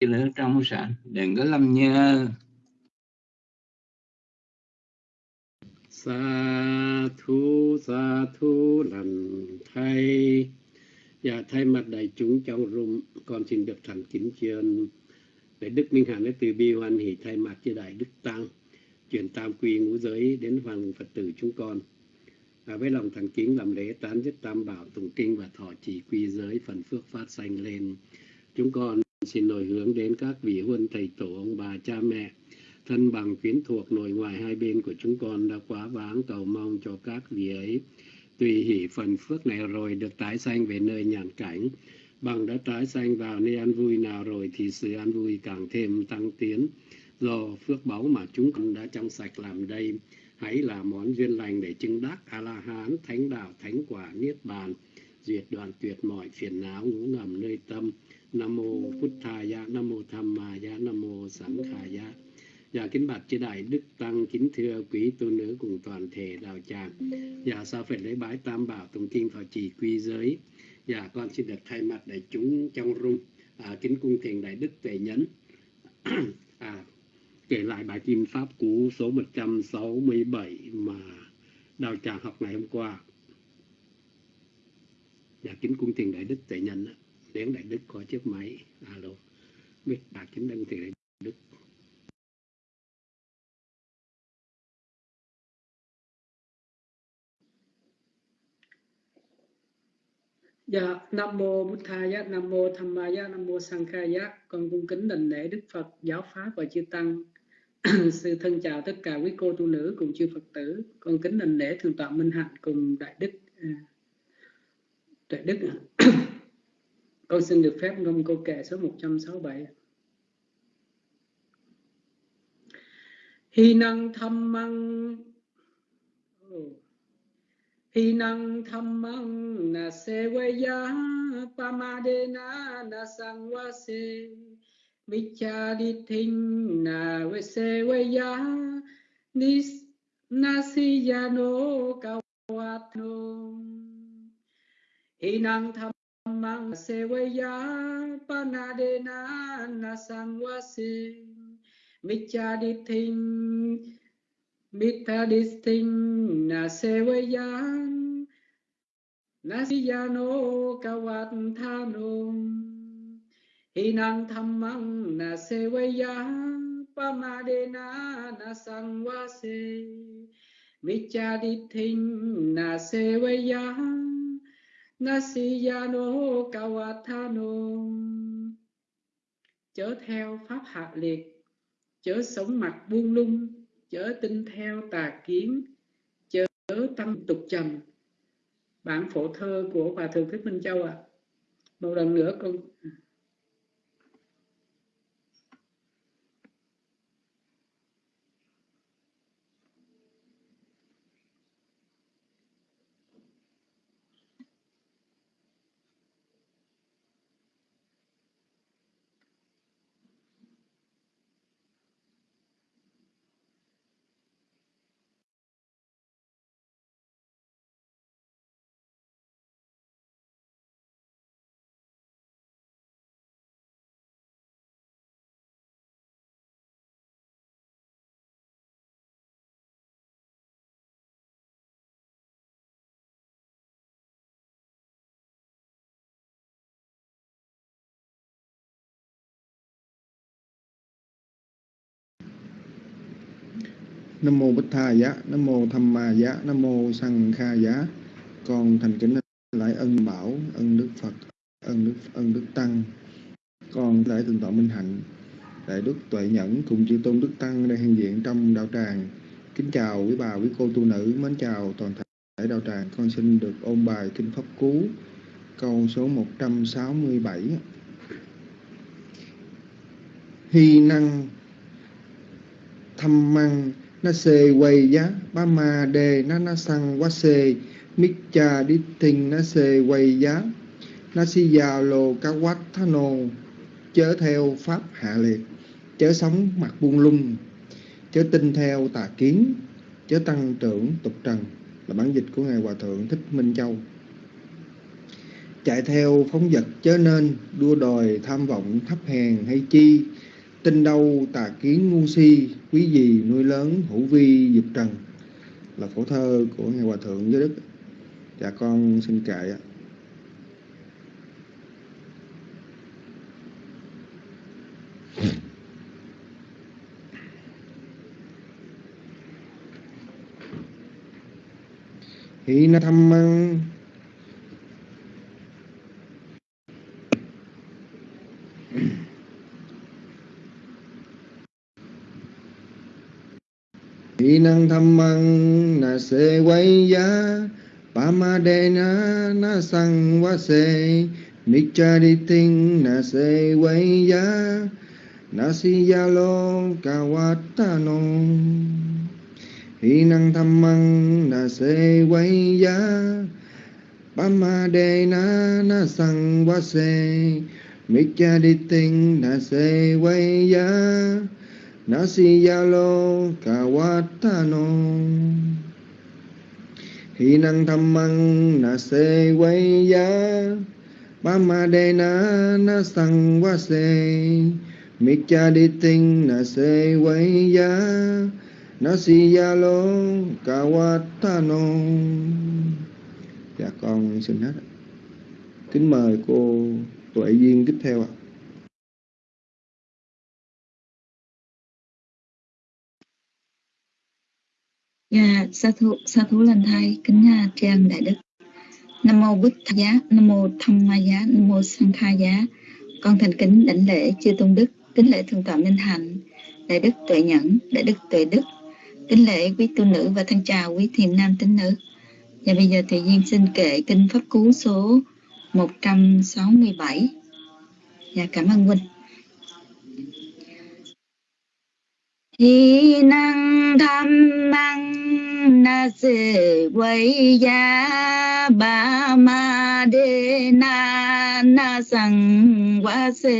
lửa trong sạch đừng có lâm nhơ sa thu sa thu lần thay. Và thay mặt đại chúng trong rung, con xin được thành kính truyền để đức minh hạnh từ bi hoan hỷ thay mặt cho đại đức tăng, truyền tam quy ngũ giới đến hoàng phật tử chúng con. Và với lòng thành kính làm lễ tán dứt tam bảo tụng kinh và thọ trì quy giới phần phước phát sanh lên, chúng con xin nổi hướng đến các vị huân thầy tổ ông bà cha mẹ, thân bằng quyến thuộc nội ngoại hai bên của chúng con đã quá vãng cầu mong cho các vị ấy tùy hỷ phần phước này rồi được tái sanh về nơi nhàn cảnh. Bằng đã tái sanh vào nơi an vui nào rồi thì sự an vui càng thêm tăng tiến. Do phước báu mà chúng con đã trong sạch làm đây, hãy là món duyên lành để chứng đắc a la hán thánh đạo, thánh quả, niết bàn diệt đoạn tuyệt mọi phiền não ngũ ngầm nơi tâm nam mô Phật thà nam mô tham ma nam mô sẵn khả ya Dạ kính bạch chư đại đức tăng kính thưa quý tu nữ cùng toàn thể đạo tràng. Dạ sau phần lễ bái tam bảo tụng kinh thọ trì quy giới. Dạ con xin được thay mặt đại chúng trong rung à, kính cung thiền đại đức tuệ nhẫn. à, kể lại bài kinh pháp cú số 167 mà đạo tràng học ngày hôm qua. Dạ kính cung thiền đại đức tuệ nhấn. Đến đại đức có chiếc máy. À, Alo. Biết đạt chính đăng thì đại đức. Dạ, Nam Mô Bụt Thaya, Nam Mô Tham Maya, Nam Mô Sankhaya. Con cung kính đảnh lễ Đức Phật, Giáo Pháp và Chư Tăng. Sư thân chào tất cả quý cô tu nữ cùng chư Phật tử. Con kính đảnh lễ Thượng tọa Minh Hạnh cùng Đại Đức. À, đại Đức Con xin được phép ngâm câu kệ số 167. Hi năng thâm măng. Năng thâm mang na sevaya pamadena na sangwase thinh, na vesevaya nis nasiyano kawatno thâm thammang sevaya panadena na sangwase vichadithing Mitadisting na sewayan Nasiyano kawathano Hinang thammang na sewayan Pamadena na sangwase Michadithing na sewayan Nasiyano kawathano Chớ theo pháp hạ liệt, Chớ sống mặt buông lung, chớ tin theo tà kiến, chớ tâm tục trầm bản phổ thơ của hòa thượng thích minh châu ạ à. một lần nữa con Nam mô Bích Tha Giá, Nam mô Tham Ma Giá, Nam mô Sang Kha Giá. Con thành kính lại ân bảo, ân Đức Phật, ân Đức ân Đức Tăng. Con lại thượng tọa Minh Hạnh, đại Đức Tuệ Nhẫn cùng chư tôn Đức Tăng đang hiện diện trong đạo tràng. Kính chào quý bà, quý cô tu nữ, mến chào toàn thể đạo tràng. Con xin được ôn bài kinh pháp cú câu số 167. Hy năng thâm măng na se quay giá ba ma đề na na sang quá se. Mít cha đi tình na se quay giá na si già lồ ca quát tha nô chớ theo pháp hạ liệt chớ sống mặt buông lung, chớ tin theo tà kiến, chớ tăng trưởng tục trần. Là bản dịch của ngài hòa thượng thích minh châu. Chạy theo phóng vật chớ nên, đua đòi tham vọng thấp hèn hay chi. Tin đâu tà kiến ngu si quý gì nuôi lớn hữu vi dục trần là phổ thơ của ngài hòa thượng giới đức. Dạ con xin kệ ạ. Hi na tham năng tham măng na se quay ya pa ma đê na na sang wa se cha đi tinh na se quay ya na si ya lo kawatano hi năng tham măng na se quay ya pa ma đê na na sang wa se cha đi tinh na se quay ya Nasiyalo kawatano Hi năng tham măng na se quay ya ma de na na sang quá se Mikcha đi tinh na se quay ya Nasiyalo kawatano Dạ con xin hết. Kính mời cô Tuệ Duyên tiếp theo ạ. Dạ, sa thú sa thú lần thay kính nhà trang đại đức. Nam mô Bích Giá, Nam mô Tham Ma Giá, Nam mô Sang Kha Giá. Con thành kính đảnh lễ chư tôn đức, kính lễ thượng tọa Minh Hạnh, đại đức tuệ nhẫn, đại đức tuệ đức, kính lễ quý tu nữ và thân chào quý thiền nam tín nữ. Và bây giờ thì duyên xin kệ kinh pháp cú số 167. Dạ cảm ơn huynh. Hi năng tham năng na se quay ya ba ma de na na sang quá se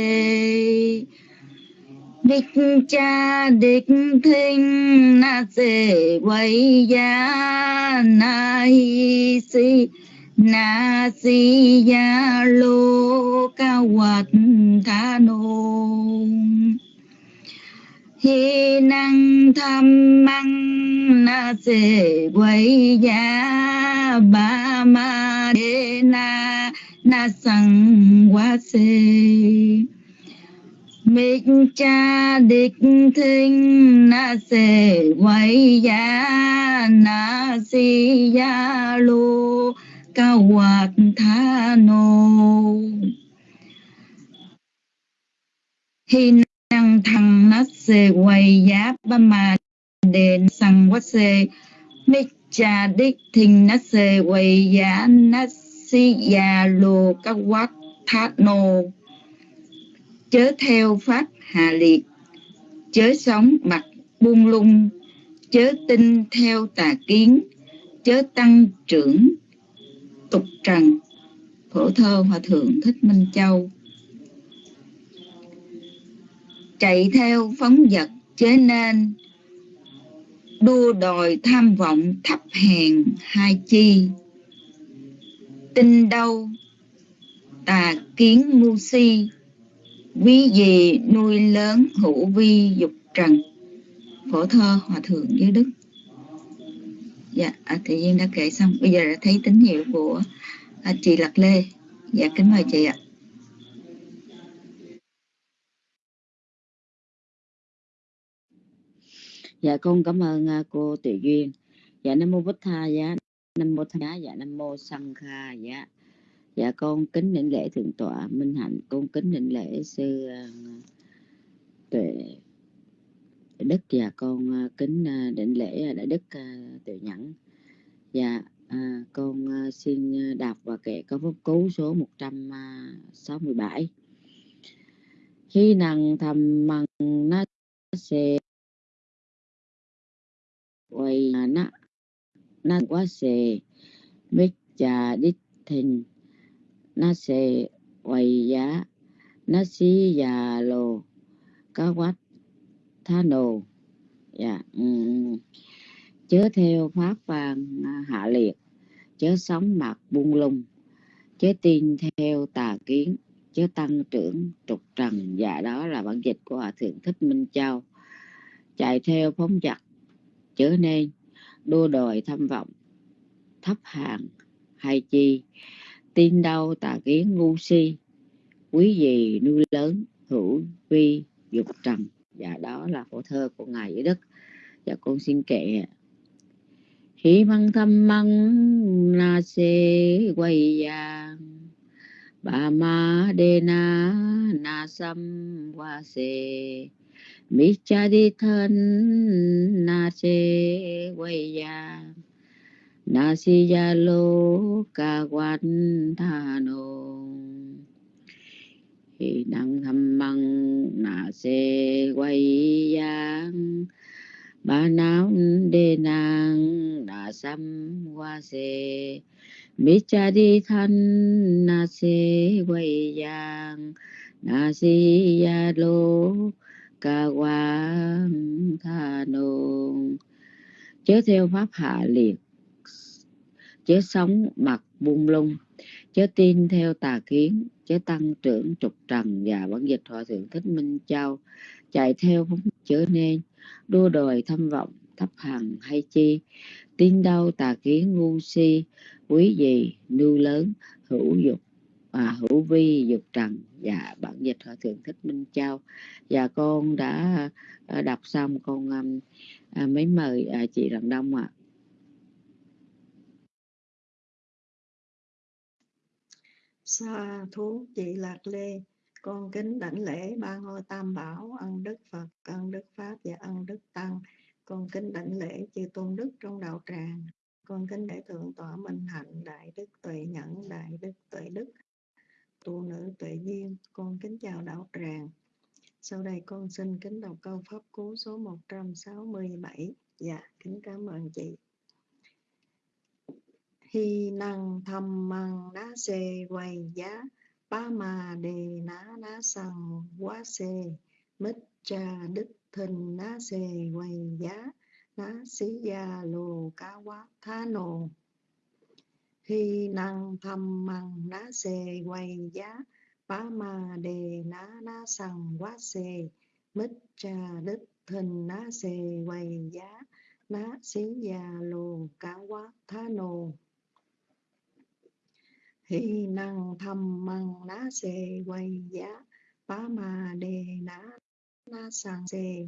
địch cha địch thinh na se quay ya na hi si na si ya lô ca wat tha nô hi năng tham măng, na se quay ya ba ma de na na sang quá se mịch cha địch thinh, na se quay ya na si ya lu ca hoạt tha nô. Hi năng thăng nát xê, quay giá ba ma đền sang quát xê. Mít cha đích thình nát xê, quay giá nát si già lô các quát thát nô. Chớ theo pháp hà liệt, chớ sống mặt buông lung, chớ tin theo tà kiến, chớ tăng trưởng tục trần. Phổ thơ hòa thượng thích minh châu chạy theo phóng vật chế nên. Đua đòi tham vọng thấp hèn hai chi. Tin đâu tà kiến ngu si. Ví gì nuôi lớn hữu vi dục trần. Phổ thơ hòa thượng dưới đức. Dạ à, tự duyên đã kể xong. Bây giờ đã thấy tín hiệu của à, chị lạc lê. Dạ kính mời chị ạ. Dạ con cảm ơn à, cô Tiểu Duyên. Dạ nam mô Bích Tha dạ. Nam mô Tha dạ. Nam mô Sang Kha dạ. Dạ con kính định lễ thượng tọa Minh Hạnh. Con kính định lễ sư à, Tuệ Đức. Và con à, kính à, định lễ đại đức Tự Nhẫn. Dạ à, con xin đọc và kệ có pháp cú số 167 khi năng thầm mằng nó sẽ quay na na quá xề. Mít chà đít thình. Na xề quay giá. Na xí già lồ. Cá quát tha nồ. Dạ um, chớ theo pháp vàng à, hạ liệt. Chớ sống mặt buông lung. Chớ tin theo tà kiến. Chớ tăng trưởng trục trần. Dạ đó là bản dịch của hòa thượng thích minh châu. Chạy theo phóng dật chớ nên đua đòi tham vọng, thấp hàng hay chi? Tin đâu tà kiến ngu si, quý gì nuôi lớn, hữu vi, dục trần. Và đó là phổ thơ của ngài dưới đất và con xin kệ. Hí măng thăm măng na se quay yang bà ma đê na na sam wa se mi cha di thân na se quay yang na si ya lo ca quan tha no hi năng tham măng nà se quay giang ba náo đề nàng nà sam qua se mi cha di thân nà se quay giang nà si ya lo ca quang tha nô chế theo pháp hạ liệt. Chế sống mặt buông lung. Chế tin theo tà kiến. Chế tăng trưởng trục trần và bản dịch hòa thượng thích minh châu. Chạy theo phóng chớ nên. Đua đòi thâm vọng, thấp hằng hay chi? Tin đâu tà kiến ngu si, quý gì nưu lớn, hữu dục à, hữu vi dục trần và bản dịch hòa thượng thích minh châu và con đã à, đọc xong con um, à, à mấy mời à, chị Rạng Đông ạ à. Sa thú chị Lạc Lê, con kính đảnh lễ ba ngôi tam bảo, ân đức Phật, ân đức Pháp và ân đức Tăng. Con kính đảnh lễ chư tôn đức trong đạo tràng. Con kính để thượng tọa minh hạnh, đại đức tuệ nhẫn, đại đức tuệ đức, tu nữ tuệ duyên. Con kính chào đạo tràng. Sau đây con xin kính đọc câu pháp cú số 167. Dạ, kính cảm ơn chị hi năng thầm măng đá xê quay giá ba mà đề ná ná sằng quá xê mít cha đức thình ná xê quay giá ná xí gia lù cá quá thá nồ hi năng thầm măng ná xê quay giá ba ma đề ná ná sằng quá xê mít cha đức thình ná xê quay giá ná xí gia lô cá quá thá nồ. Hi năng thầm măng ná xê quay giá, bá ma đề ná ná sằng xê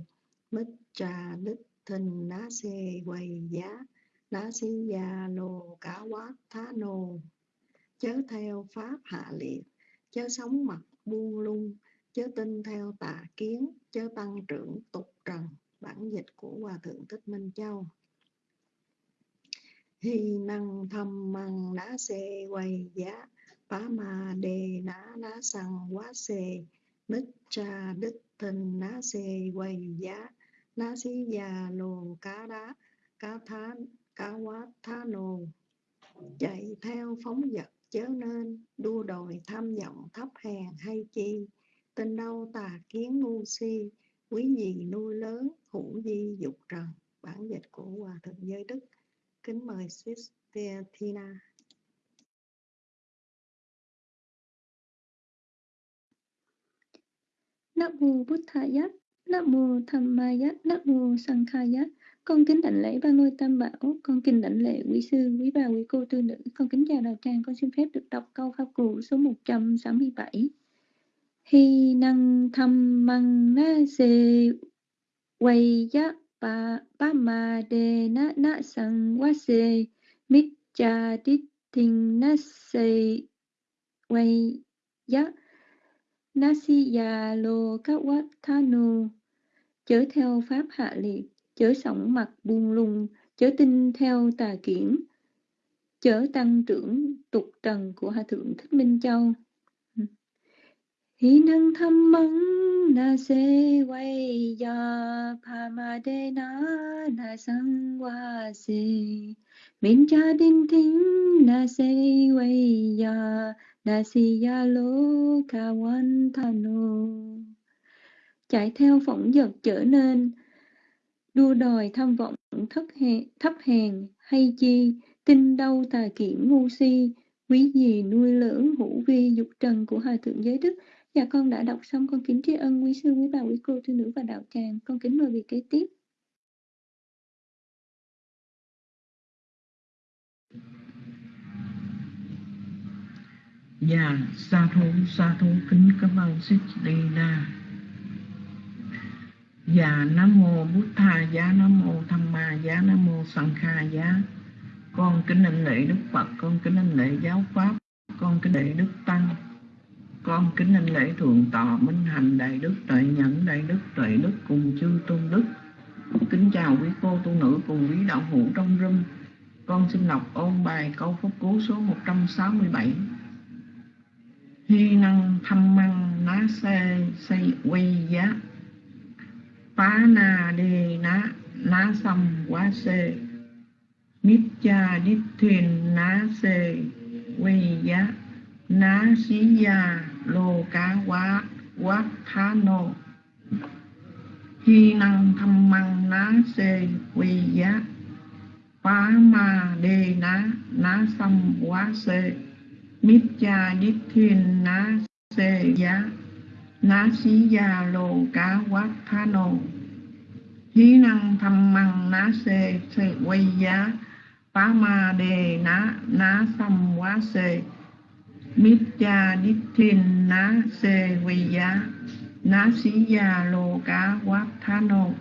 mít trà đức thình ná xê quay giá ná si già lô cá quát, thá nồ chớ theo pháp hạ liệt, chớ sống mặt buông lung, chớ tin theo tà kiến, chớ tăng trưởng tục trần. Bản dịch của hòa thượng thích minh châu. Hi năng thầm măng đá xê quay giá, phá ma đề ná ná sằng quá xê. Bích cha đức thình ná xê quay giá, ná xí già lồ cá đá, cá thá cá quá nồ chạy theo phóng vật chớ nên đua đòi tham vọng thấp hèn hay chi. Tình đâu tà kiến ngu si quý gì nuôi lớn hữu di dục trần. Bản dịch của hòa thượng giới đức. Kính mời Sister Tina. Nam mô Bụt Thầy, Nam mô Tham Maya, Nam mô Sankhaya. Con kính đảnh lễ ba ngôi tam bảo, con kính đảnh lễ quý sư, quý bà, quý cô tư nữ. Con kính chào đạo tràng, con xin phép được đọc câu pháp cụ số 167. Hi năng tham măng na se quay giác pa pa ma de na na sang wa se mit cha dit thình na se quay ya na si ya lo các wat tha nu chớ theo pháp hạ liệt chớ sống mặt buông lung, chớ tin theo tà kiển. Chớ tăng trưởng tục trần của hòa thượng thích minh châu. Hi năng thăm măng na se quay ya pa ma de na na sang wa se min cha din thính, na se quay ya na si ya lo ka wan thano chạy theo phỏng vật trở nên đua đòi tham vọng thấp hèn, thấp hèn hay chi? Tin đâu tà kiển ngu si? Quý gì nuôi lớn hữu vi dục trần của hòa thượng giới đức? Dạ con đã đọc xong con kính tri ân quý sư quý bà quý cô thư nữ và đạo tràng. Con kính mời vị kế tiếp. Dạ, sa thú, sa thú kính cảm ơn Sích Đi Na. Dạ, Nam Mô Bút Tha Giá, Nam Mô Tham Ma Giá, Nam Mô Sanh Kha Giá. Con kính anh lễ Đức Phật, con kính anh lễ Giáo Pháp, con kính lễ Đức Tăng. Con kính anh lễ Thượng Tọa Minh Hành Đại Đức Tuệ Nhẫn Đại Đức Tuệ Đức cùng chư Tôn Đức. Kính chào quý cô tu nữ cùng quý đạo hữu trong râm Con xin đọc ôn bài câu phúc cú số 167 hy năng thăm măng ná xe xây quay giá phá na đề ná ná xăm quá xê nít cha đít thuyền ná xê quy giá ná xí gia lô cá quá quá khá nô hy năng thăm măng ná xê quy giá ma đề ná ná xăm quá xê mít cha đít thiên ná xê giá ná xí gia lô cá quát thá nô. Hí năng thăm măng ná xê xê quay giá. Phá ma đề ná ná xăm quá xê. Mít cha đít thiên ná xê quay giá. Ná xí gia lô cá quát thá nô.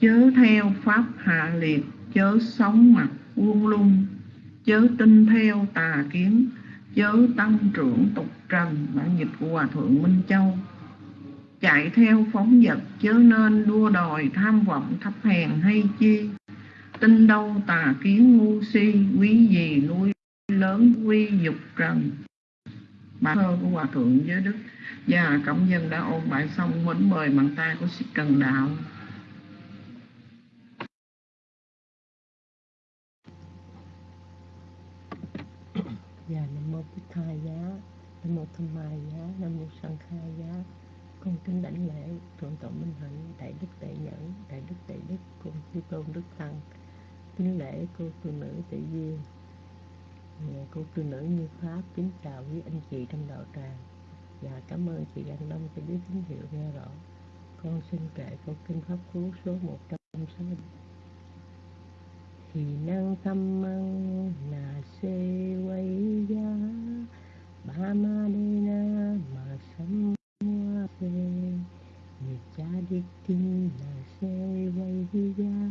Chớ theo pháp hạ liệt, chớ sống mặt uông lung. Chớ tin theo tà kiến chớ tăng trưởng tục trần bản dịch của hòa thượng minh châu. Chạy theo phóng vật chớ nên đua đòi tham vọng thấp hèn hay chi. Tin đâu tà kiến ngu si, quý gì nuôi lớn quy dục trần. Bài thơ của hòa thượng giới đức và cộng dân đã ôn bài xong, mến mời bằng tay của sĩ cần đạo. Dạ Nam Mô Bích Tha Giá, Nam Mô Tham mai Giá, Nam Mô Sanh khai Giá. Con kính đảnh lễ Thượng Tọa Minh Hạnh, Đại Đức Đại Nhẫn, Đại Đức Đại Đức, cùng Chư Tôn Đức Tăng. Kính lễ cô tu nữ tự duyên. Nhà cô tu nữ như Pháp, kính chào quý anh chị trong đạo tràng. Và cảm ơn chị Anh long cho biết tín hiệu nghe rõ. Con xin kệ câu kinh Pháp Cú số 160 thì năng tâm măng na se quay ya ba ma de na ma sam wa se ni cha di tin na se quay ya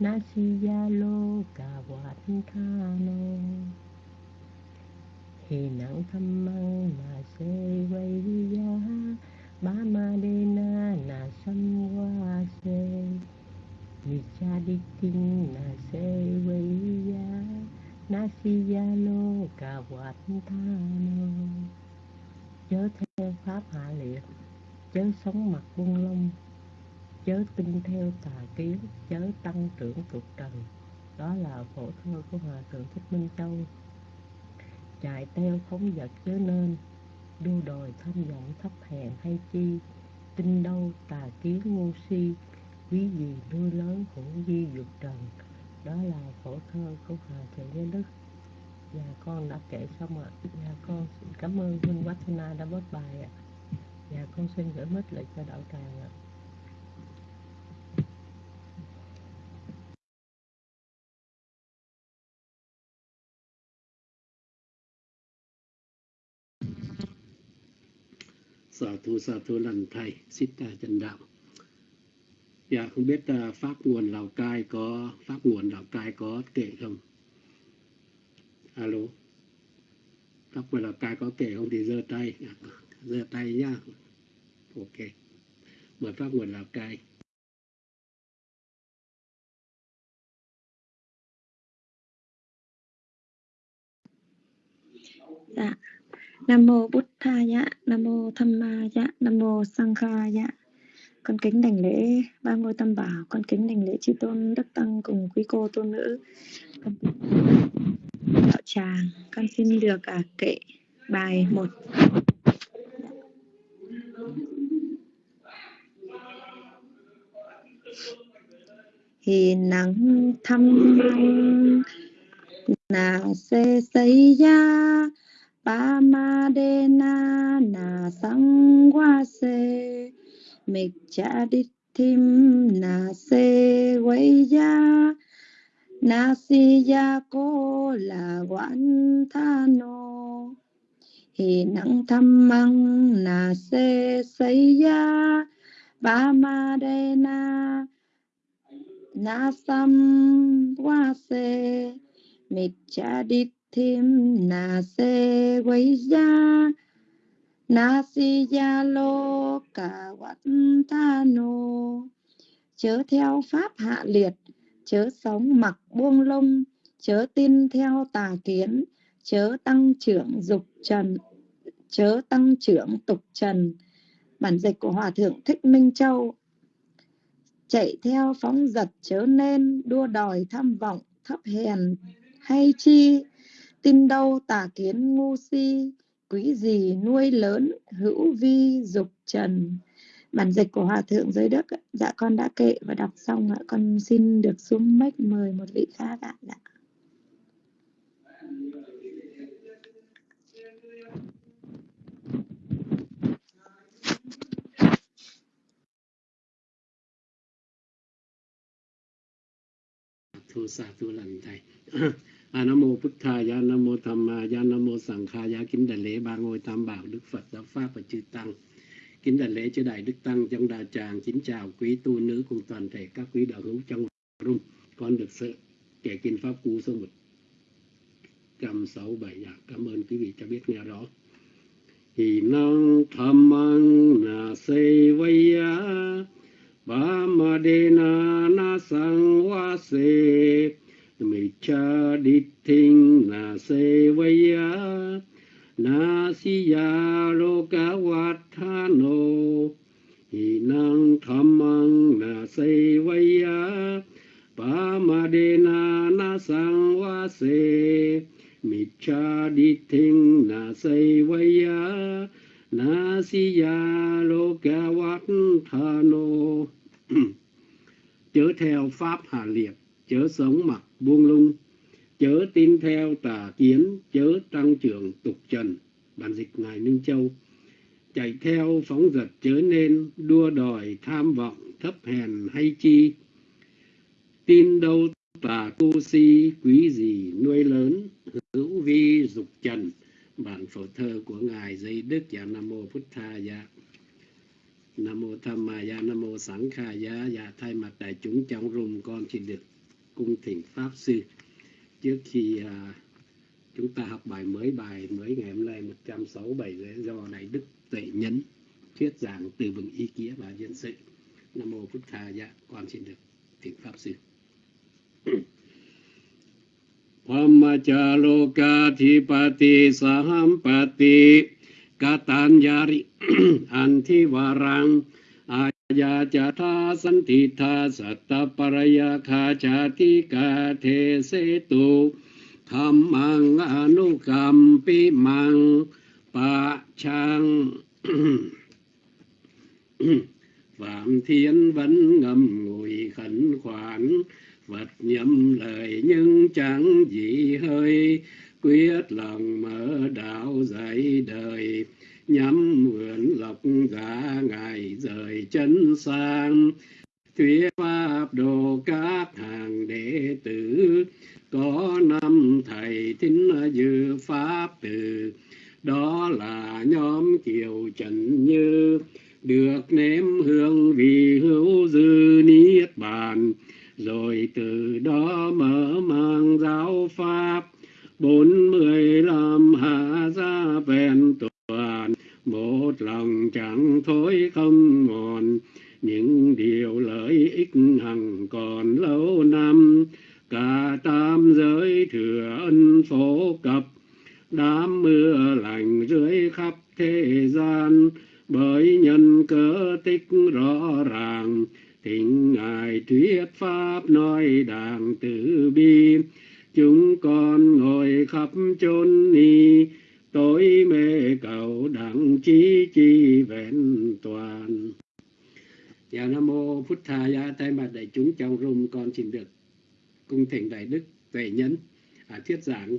na si ya lo ka wat tha no thì năng tâm măng na se quay ya ba ma de na na sam wa se Vichaditin na se ya Nasiyalo Kawattano Chớ theo pháp hạ liệt, Chớ sống mặt buông lông. Chớ tin theo tà kiến, Chớ tăng trưởng tục trần. Đó là phổ thơ của Hòa Thượng Thích Minh Châu. Chạy theo phóng vật chớ nên, Đua đòi tham vọng thấp hèn hay chi. Tin đâu tà kiến ngu si quý gì nuôi lớn hữu di dục trần đó là phổ thơ của hòa thượng giới đức. Dạ con đã kể xong ạ. Dạ con xin cảm ơn huynh Watana đã bớt bài ạ. Dạ con xin gửi mít lại cho đạo tràng ạ. Sa thu sa thu lần thầy, Sita chân Đạo. Dạ, không biết uh, pháp nguồn Lào Cai có pháp nguồn Lào Cai có kể không? Alo. Pháp nguồn Lào Cai có kể không thì giơ tay, dạ, giơ tay nhá. Ok. Mời pháp nguồn Lào Cai. dạ nam mô Bụt tha dạ nam mô tham ma dạ nam mô sang kha dạ con kính đảnh lễ ba ngôi tam bảo con kính đảnh lễ chư tôn đức tăng cùng quý cô tôn nữ. Con kính đạo tràng con xin được à, kệ bài một. Thì nắng thăm na se say ya ba ma de na na sang wa se mịch cha na se quay ya na si ya cô là quán tha hi nang tham mang na se say ya ba ma de na. Na sam wa se mịch cha đi tim na se quay Nasiya na si ya lô cả wat tha nô chớ theo pháp hạ liệt chớ sống mặc buông lông, chớ tin theo tà kiến chớ tăng trưởng dục trần chớ tăng trưởng tục trần. Bản dịch của hòa thượng thích minh châu chạy theo phóng dật chớ nên đua đòi tham vọng thấp hèn. Hay chi? Tin đâu tà kiến ngu si quý gì nuôi lớn, hữu vi, dục trần bản dịch của hòa thượng giới đức dạ con đã kệ và đọc xong ạ, con xin được xuống mic mời một vị khác ạ dạ. thu sa thu lành thầy A nam mô bút tha ya nam mô tham ma ya nam mô sằng kha ya kính Đại lễ, ba ngôi tam bảo, đức phật, giáo pháp và chư tăng. Kính Đại lễ chư đại đức tăng, trong Đà tràng kính chào quý tu nữ cùng toàn thể các quý đạo hữu trong room con được sự kể kinh pháp cú số một trăm sáu bảy. Dạ cảm ơn quý vị cho biết nghe rõ. Thì năng tham mang na se vây ba ma de na na sang wa se mi cha di thinh na se ya na si ya ro ka wat tha no hi năng tham mang na se ya ba ma de na na sang wa se mi cha di thinh na se ya na si ya ro ka wat tha no chớ theo pháp hà liệt chớ sống mặc buông lung, chớ tin theo tà kiến, chớ tăng trưởng tục trần. Bản dịch ngài minh châu. Chạy theo phóng dật chớ nên, đua đòi tham vọng thấp hèn hay chi. Tin đâu tà tu si, quý gì nuôi lớn, hữu vi dục trần. Bản phổ thơ của ngài dây đức và nam mô Phật tha dạ. Nam mô tham ma dạ nam mô sẵn kha dạ. Dạ thay mặt đại chúng trong room con xin được cung thiền pháp sư. Trước khi à, chúng ta học bài mới bài mới ngày hôm nay 167 do đại đức tuệ nhấn thuyết giảng từ vựng ý nghĩa và dân sự. Nam mô phật tha dạ con xin được thiền pháp sư. Pamachaloka thipati sahampati katanyari antivarang aya jatha santitha satta paraya kha chati ka the setu tu. Tham mang anu cầm pi mang, pa chang. Phạm Thiên vẫn ngầm ngùi khẩn khoản, vật nhậm lời nhưng chẳng gì hơi. Quyết lòng mở đạo dạy đời Nhắm mượn lộc gã ngài rời chân sang. Thuyết pháp đồ các hàng đệ tử. Có năm thầy thính dư pháp từ. Đó là nhóm kiều trần như. Được nếm hương vì hữu dư niết bàn. Rồi từ đó mở mang giáo pháp. Bốn mươi lăm hạ ra vẹn tổ một lòng chẳng thối không mòn, những điều lợi ích hằng còn lâu năm. Cả tam giới thừa ân phổ cập, đám mưa lành rưới khắp thế gian. Bởi nhân cớ tích rõ ràng, thỉnh ngài thuyết pháp nói đàng từ bi. Chúng con ngồi khắp chốn ni tối mê cầu đẳng chí chi vẹn toàn. Dạ nam mô phút tha gia thay mặt đại chúng trong room con xin được cung thỉnh đại đức tuệ nhấn à, thuyết giảng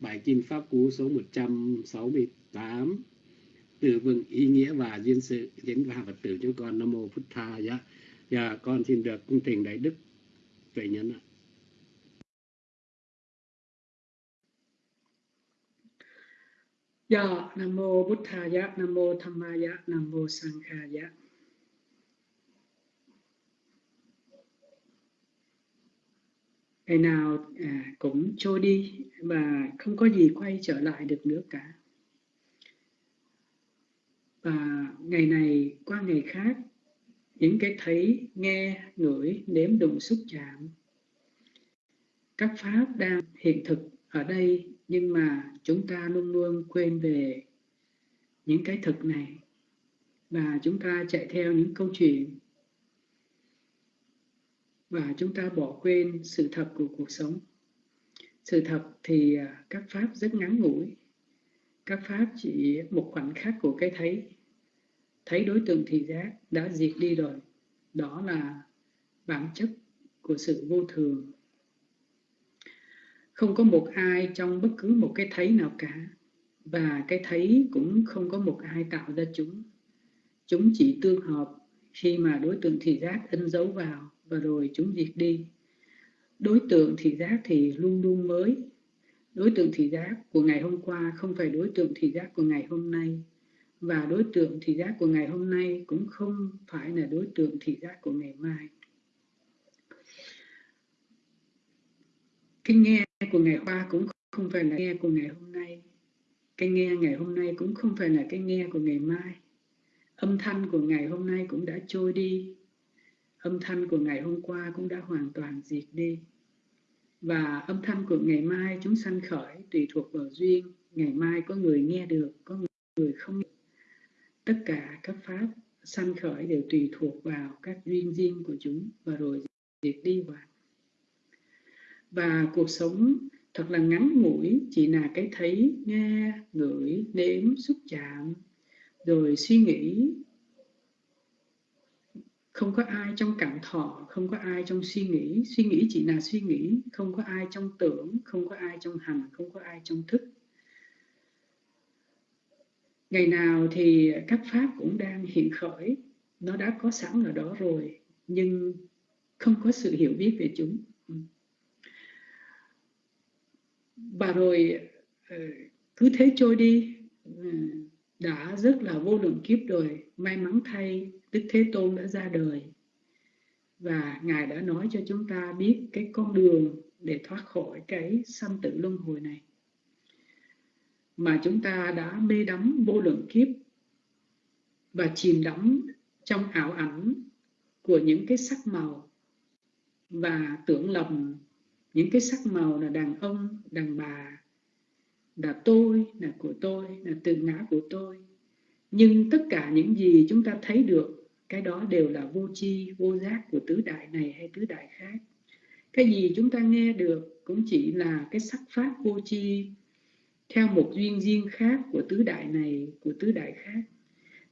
bài kinh pháp cú số 168 từ vựng ý nghĩa và duyên sự diễn và phật tử chúng con. Nam mô phật tha dạ dạ con xin được cung thỉnh đại đức tuệ nhấn ạ. Dạ, Nam Mô Bụt Thaya, Nam Mô Dhammaya, Nam Mô Ngày nào à, cũng trôi đi và không có gì quay trở lại được nữa cả. Và ngày này qua ngày khác, những cái thấy, nghe, ngửi, nếm đụng xúc chạm, các pháp đang hiện thực ở đây nhưng mà chúng ta luôn luôn quên về những cái thực này. Và chúng ta chạy theo những câu chuyện. Và chúng ta bỏ quên sự thật của cuộc sống. Sự thật thì à, các pháp rất ngắn ngủi. Các pháp chỉ một khoảnh khắc của cái thấy. Thấy đối tượng thị giác đã diệt đi rồi. Đó là bản chất của sự vô thường không có một ai trong bất cứ một cái thấy nào cả, và cái thấy cũng không có một ai tạo ra chúng. Chúng chỉ tương hợp, khi mà đối tượng thị giác in dấu vào, và rồi chúng diệt đi. Đối tượng thị giác thì luôn luôn mới. Đối tượng thị giác của ngày hôm qua không phải đối tượng thị giác của ngày hôm nay, và đối tượng thị giác của ngày hôm nay cũng không phải là đối tượng thị giác của ngày mai. Cái nghe của ngày qua cũng không phải là nghe của ngày hôm nay. Cái nghe ngày hôm nay cũng không phải là cái nghe của ngày mai. Âm thanh của ngày hôm nay cũng đã trôi đi. Âm thanh của ngày hôm qua cũng đã hoàn toàn diệt đi. Và âm thanh của ngày mai chúng sanh khởi tùy thuộc vào duyên. Ngày mai có người nghe được, có người không tất cả các pháp sanh khởi đều tùy thuộc vào các duyên riêng của chúng và rồi diệt đi hoàn và cuộc sống thật là ngắn ngủi, chỉ là cái thấy nghe ngửi nếm xúc chạm, rồi suy nghĩ. Không có ai trong cảm thọ, không có ai trong suy nghĩ. Suy nghĩ chỉ là suy nghĩ, không có ai trong tưởng, không có ai trong hành, không có ai trong thức. Ngày nào thì các pháp cũng đang hiện khởi. Nó đã có sẵn ở đó rồi, nhưng không có sự hiểu biết về chúng. Ừ và rồi ờ, cứ thế trôi đi. Ờ, đã rất là vô lượng kiếp rồi. May mắn thay đức thế tôn đã ra đời. Và ngài đã nói cho chúng ta biết cái con đường để thoát khỏi cái sanh tử luân hồi này. Mà chúng ta đã mê đắm vô lượng kiếp và chìm đắm trong ảo ảnh của những cái sắc màu và tưởng lầm những cái sắc màu là đàn ông đàn bà là tôi là của tôi là từ ngã của tôi. Nhưng tất cả những gì chúng ta thấy được cái đó đều là vô chi, vô giác của tứ đại này hay tứ đại khác. Cái gì chúng ta nghe được cũng chỉ là cái sắc pháp vô chi theo một duyên riêng khác của tứ đại này của tứ đại khác.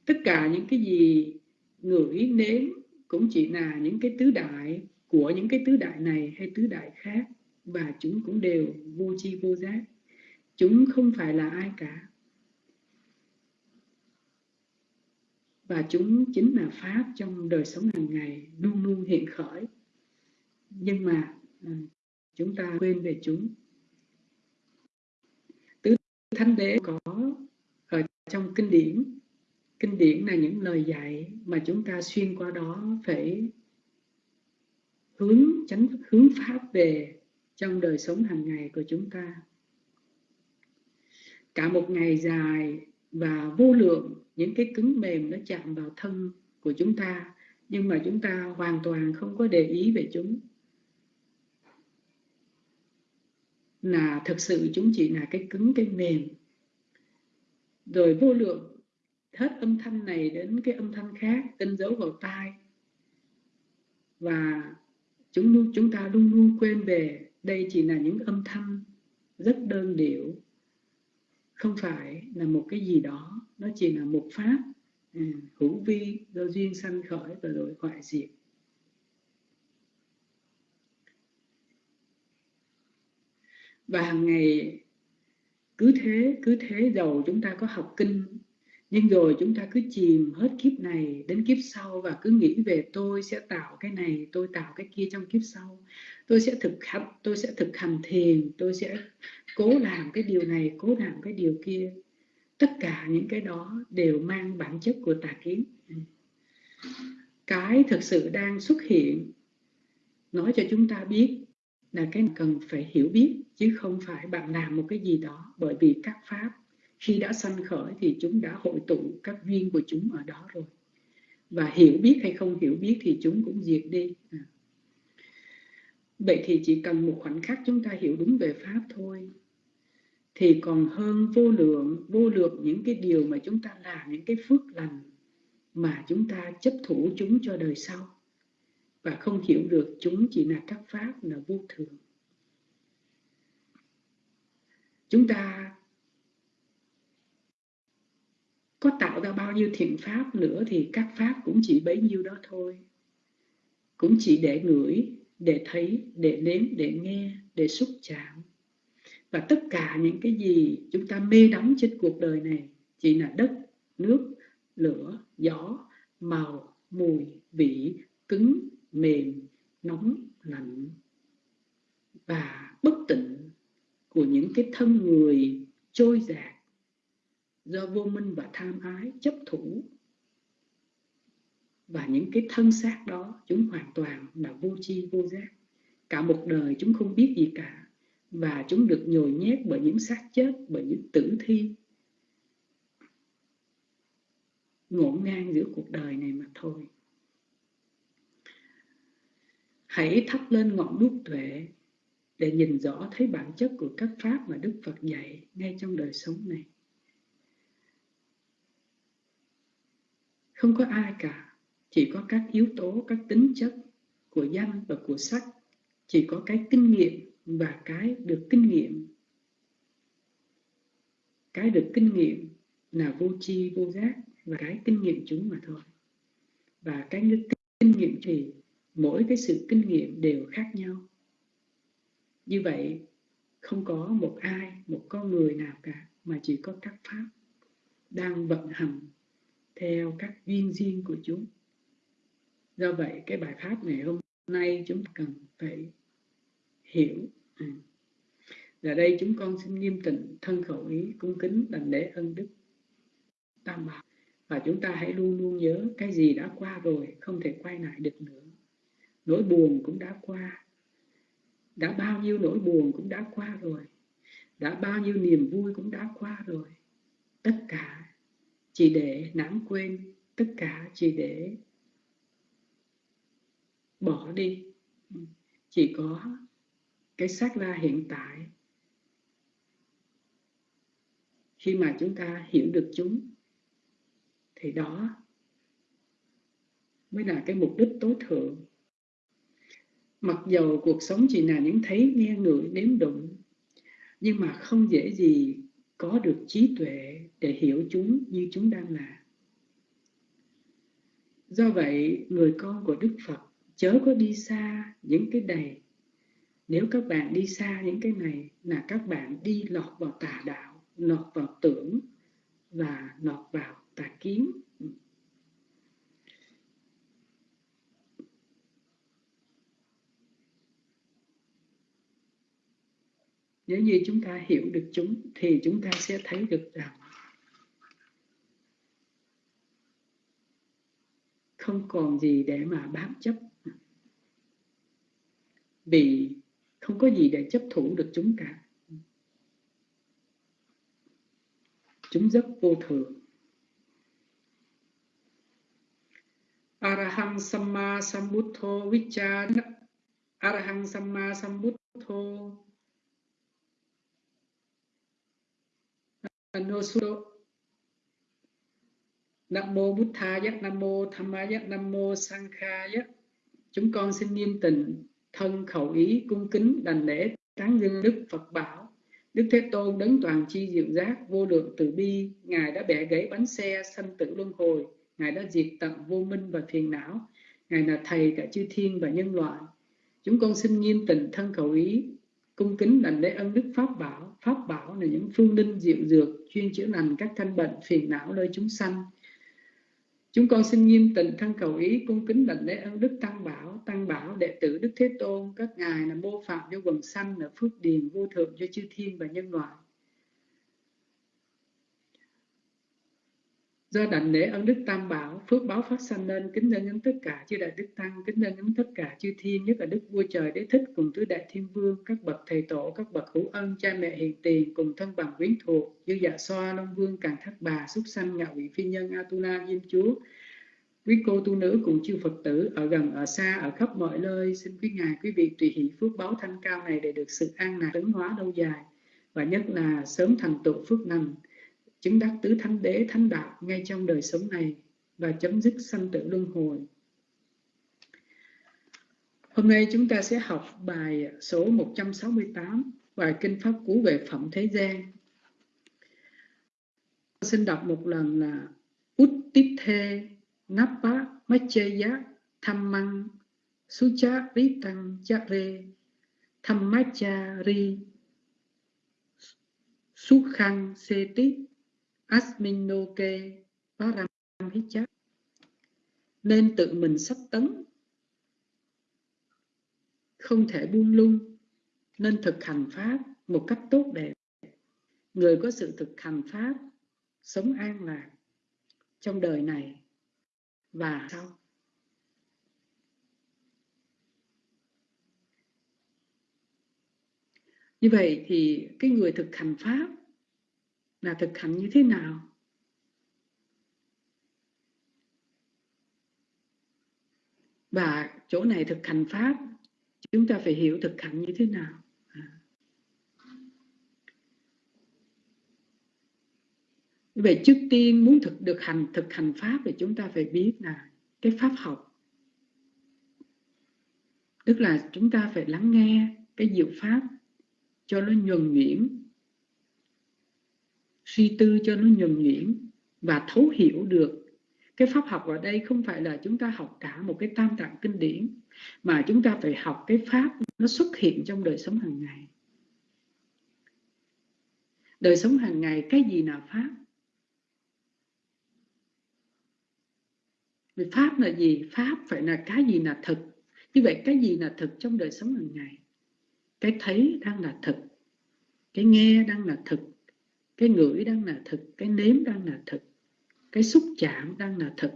Tất cả những cái gì ngửi nếm cũng chỉ là những cái tứ đại của những cái tứ đại này hay tứ đại khác và chúng cũng đều vô tri vô giác. Chúng không phải là ai cả. Và chúng chính là pháp trong đời sống hàng ngày, luôn luôn hiện khởi. Nhưng mà ừ, chúng ta quên về chúng. Tứ thánh đế có ở trong kinh điển. Kinh điển là những lời dạy mà chúng ta xuyên qua đó phải hướng, chánh hướng pháp về trong đời sống hàng ngày của chúng ta. Cả một ngày dài và vô lượng, những cái cứng mềm nó chạm vào thân của chúng ta, nhưng mà chúng ta hoàn toàn không có để ý về chúng. Là thực sự chúng chỉ là cái cứng, cái mềm. Rồi vô lượng, hết âm thanh này đến cái âm thanh khác, in dấu vào tai. Và chúng luôn chúng ta luôn luôn quên về. Đây chỉ là những âm thanh rất đơn điệu. Không phải là một cái gì đó. Nó chỉ là một pháp à, ừ, hữu vi do duyên sanh khởi và rồi hoại diệt. Và hàng ngày cứ thế cứ thế giàu chúng ta có học kinh nhưng rồi chúng ta cứ chìm hết kiếp này đến kiếp sau và cứ nghĩ về tôi sẽ tạo cái này, tôi tạo cái kia trong kiếp sau. Tôi sẽ thực hành, tôi sẽ thực hành thiền, tôi sẽ cố làm cái điều này, cố làm cái điều kia. Tất cả những cái đó đều mang bản chất của tà kiến. Cái thực sự đang xuất hiện, nói cho chúng ta biết là cái cần phải hiểu biết, chứ không phải bạn làm một cái gì đó bởi vì các pháp khi đã sanh khởi thì chúng đã hội tụ các duyên của chúng ở đó rồi. Và hiểu biết hay không hiểu biết thì chúng cũng diệt đi. À. vậy thì chỉ cần một khoảnh khắc chúng ta hiểu đúng về pháp thôi. Thì còn hơn vô lượng vô lượng những cái điều mà chúng ta làm, những cái phước lành mà chúng ta chấp thủ chúng cho đời sau. Và không hiểu được chúng chỉ là các pháp, là vô thường. Chúng ta có tạo ra bao nhiêu thiện pháp nữa thì các pháp cũng chỉ bấy nhiêu đó thôi. Cũng chỉ để ngửi, để thấy, để nếm, để nghe, để xúc chạm. Và tất cả những cái gì chúng ta mê đắm trên cuộc đời này chỉ là đất, nước, lửa, gió, màu, mùi, vị, cứng, mềm, nóng, lạnh. Và bất tịnh của những cái thân người trôi dạt do vô minh và tham ái chấp thủ. Và những cái thân xác đó, chúng hoàn toàn là vô chi vô giác. Cả một đời chúng không biết gì cả. Và chúng được nhồi nhét bởi những xác chết, bởi những tử thi. Ngổn ngang giữa cuộc đời này mà thôi. Hãy thắp lên ngọn đuốc tuệ để nhìn rõ thấy bản chất của các pháp mà Đức Phật dạy ngay trong đời sống này. Không có ai cả, chỉ có các yếu tố, các tính chất của danh và của sắc, chỉ có cái kinh nghiệm và cái được kinh nghiệm. Cái được kinh nghiệm là vô tri vô giác và cái kinh nghiệm chúng mà thôi. Và cái kinh nghiệm thì mỗi cái sự kinh nghiệm đều khác nhau như vậy không có một ai một con người nào cả mà chỉ có các pháp đang vận hành theo các duyên riêng của chúng. Do vậy, cái bài pháp ngày hôm nay chúng cần phải hiểu. À. giờ đây chúng con xin nghiêm tịnh thân khẩu ý, cung kính đảnh lễ ân đức, tam bảo. Và chúng ta hãy luôn luôn nhớ cái gì đã qua rồi, không thể quay lại được nữa. Nỗi buồn cũng đã qua. Đã bao nhiêu nỗi buồn cũng đã qua rồi. Đã bao nhiêu niềm vui cũng đã qua rồi. Tất cả chỉ để lãng quên tất cả chỉ để bỏ đi. Ừ. Chỉ có cái xác la hiện tại. Khi mà chúng ta hiểu được chúng thì đó mới là cái mục đích tối thượng. Mặc dầu cuộc sống chỉ là những thấy, nghe, ngửi, nếm đụng, nhưng mà không dễ gì có được trí tuệ để hiểu chúng như chúng đang là. Do vậy, người con của Đức Phật chớ có đi xa những cái này. Nếu các bạn đi xa những cái này là các bạn đi lọt vào tà đạo, lọt vào tưởng và lọt vào tà kiến. Nếu như chúng ta hiểu được chúng, thì chúng ta sẽ thấy được rằng không còn gì để mà bám chấp. Vì không có gì để chấp thủ được chúng cả chúng rất vô thường. Arahang Samma Sambuddho Vichana Arahang Samma Sambuddho Anusudo Nam mô Bụt Thaya, Nam mô Dhammaya, Nam mô Sankhaya. Chúng con xin nghiêm tịnh thân khẩu ý cung kính đành lễ tán dương Đức Phật bảo. Đức Thế Tôn đấng toàn chi diệu giác vô lượng từ bi, Ngài đã bẻ gãy bánh xe sanh tử luân hồi, Ngài đã diệt tận vô minh và phiền não, Ngài là thầy cả chư thiên và nhân loại. Chúng con xin nghiêm tịnh thân khẩu ý cung kính đảnh lễ ân đức pháp bảo pháp bảo là những phương linh diệu dược chuyên chữa lành các căn bệnh phiền não nơi chúng sanh. Chúng con xin nghiêm tình thân cầu ý, cung kính đảnh lễ ân đức tăng bảo. Tăng bảo, đệ tử đức thế tôn, các ngài là mô phạm cho quần sanh, là phước điền vô thượng cho chư thiên và nhân loại. Do đảnh lễ ân đức tam bảo, phước báo phát sanh lên kính lên những tất cả chư đại đức tăng, kính lên những tất cả chư thiên, nhất là đức vua trời đế thích cùng tứ đại thiên vương, các bậc thầy tổ, các bậc hữu ân, cha mẹ hiền tiền cùng thân bằng quyến thuộc như dạ xoa, long vương, càng thác bà xúc sanh ngạo vị phi nhân atula diêm chúa. Quý cô tu nữ cùng chư phật tử ở gần, ở xa, ở khắp mọi nơi, xin quý ngài, quý vị tùy hỷ phước báo thanh cao này để được sự an lạc tấn hóa lâu dài. Và nhất là sớm thành tựu phước lành chứng đắc tứ thánh đế thánh đạo ngay trong đời sống này và chấm dứt sanh tử luân hồi. Hôm nay chúng ta sẽ học bài số 168, bài Kinh Pháp Cú về Phẩm Thế gian. Xin đọc một lần là Uttithe Napa Macheya Thammang Sucha Ritang Chare Thammachari Sukhang Seti Asminoke Paramhichat nên tự mình sắp tấn. Không thể buông lung, nên thực hành pháp một cách tốt đẹp. Người có sự thực hành pháp sống an lạc trong đời này và sau. Như vậy thì cái người thực hành pháp là thực hành như thế nào? Và chỗ này thực hành pháp, chúng ta phải hiểu thực hành như thế nào. À. Về vậy trước tiên, muốn thực, được hành, thực hành pháp thì chúng ta phải biết là cái pháp học. Tức là chúng ta phải lắng nghe cái diệu pháp cho nó nhuần nhuyễn suy tư cho nó nhuần nhuyễn và thấu hiểu được. Cái pháp học ở đây không phải là chúng ta học cả một cái tam tạng kinh điển, mà chúng ta phải học cái pháp nó xuất hiện trong đời sống hàng ngày. Đời sống hàng ngày cái gì là pháp? Vì pháp là gì? Pháp phải là cái gì là thực? Như vậy cái gì là thực trong đời sống hàng ngày? Cái thấy đang là thực, cái nghe đang là thực cái ngửi đang là thực, cái nếm đang là thực, cái xúc chạm đang là thực.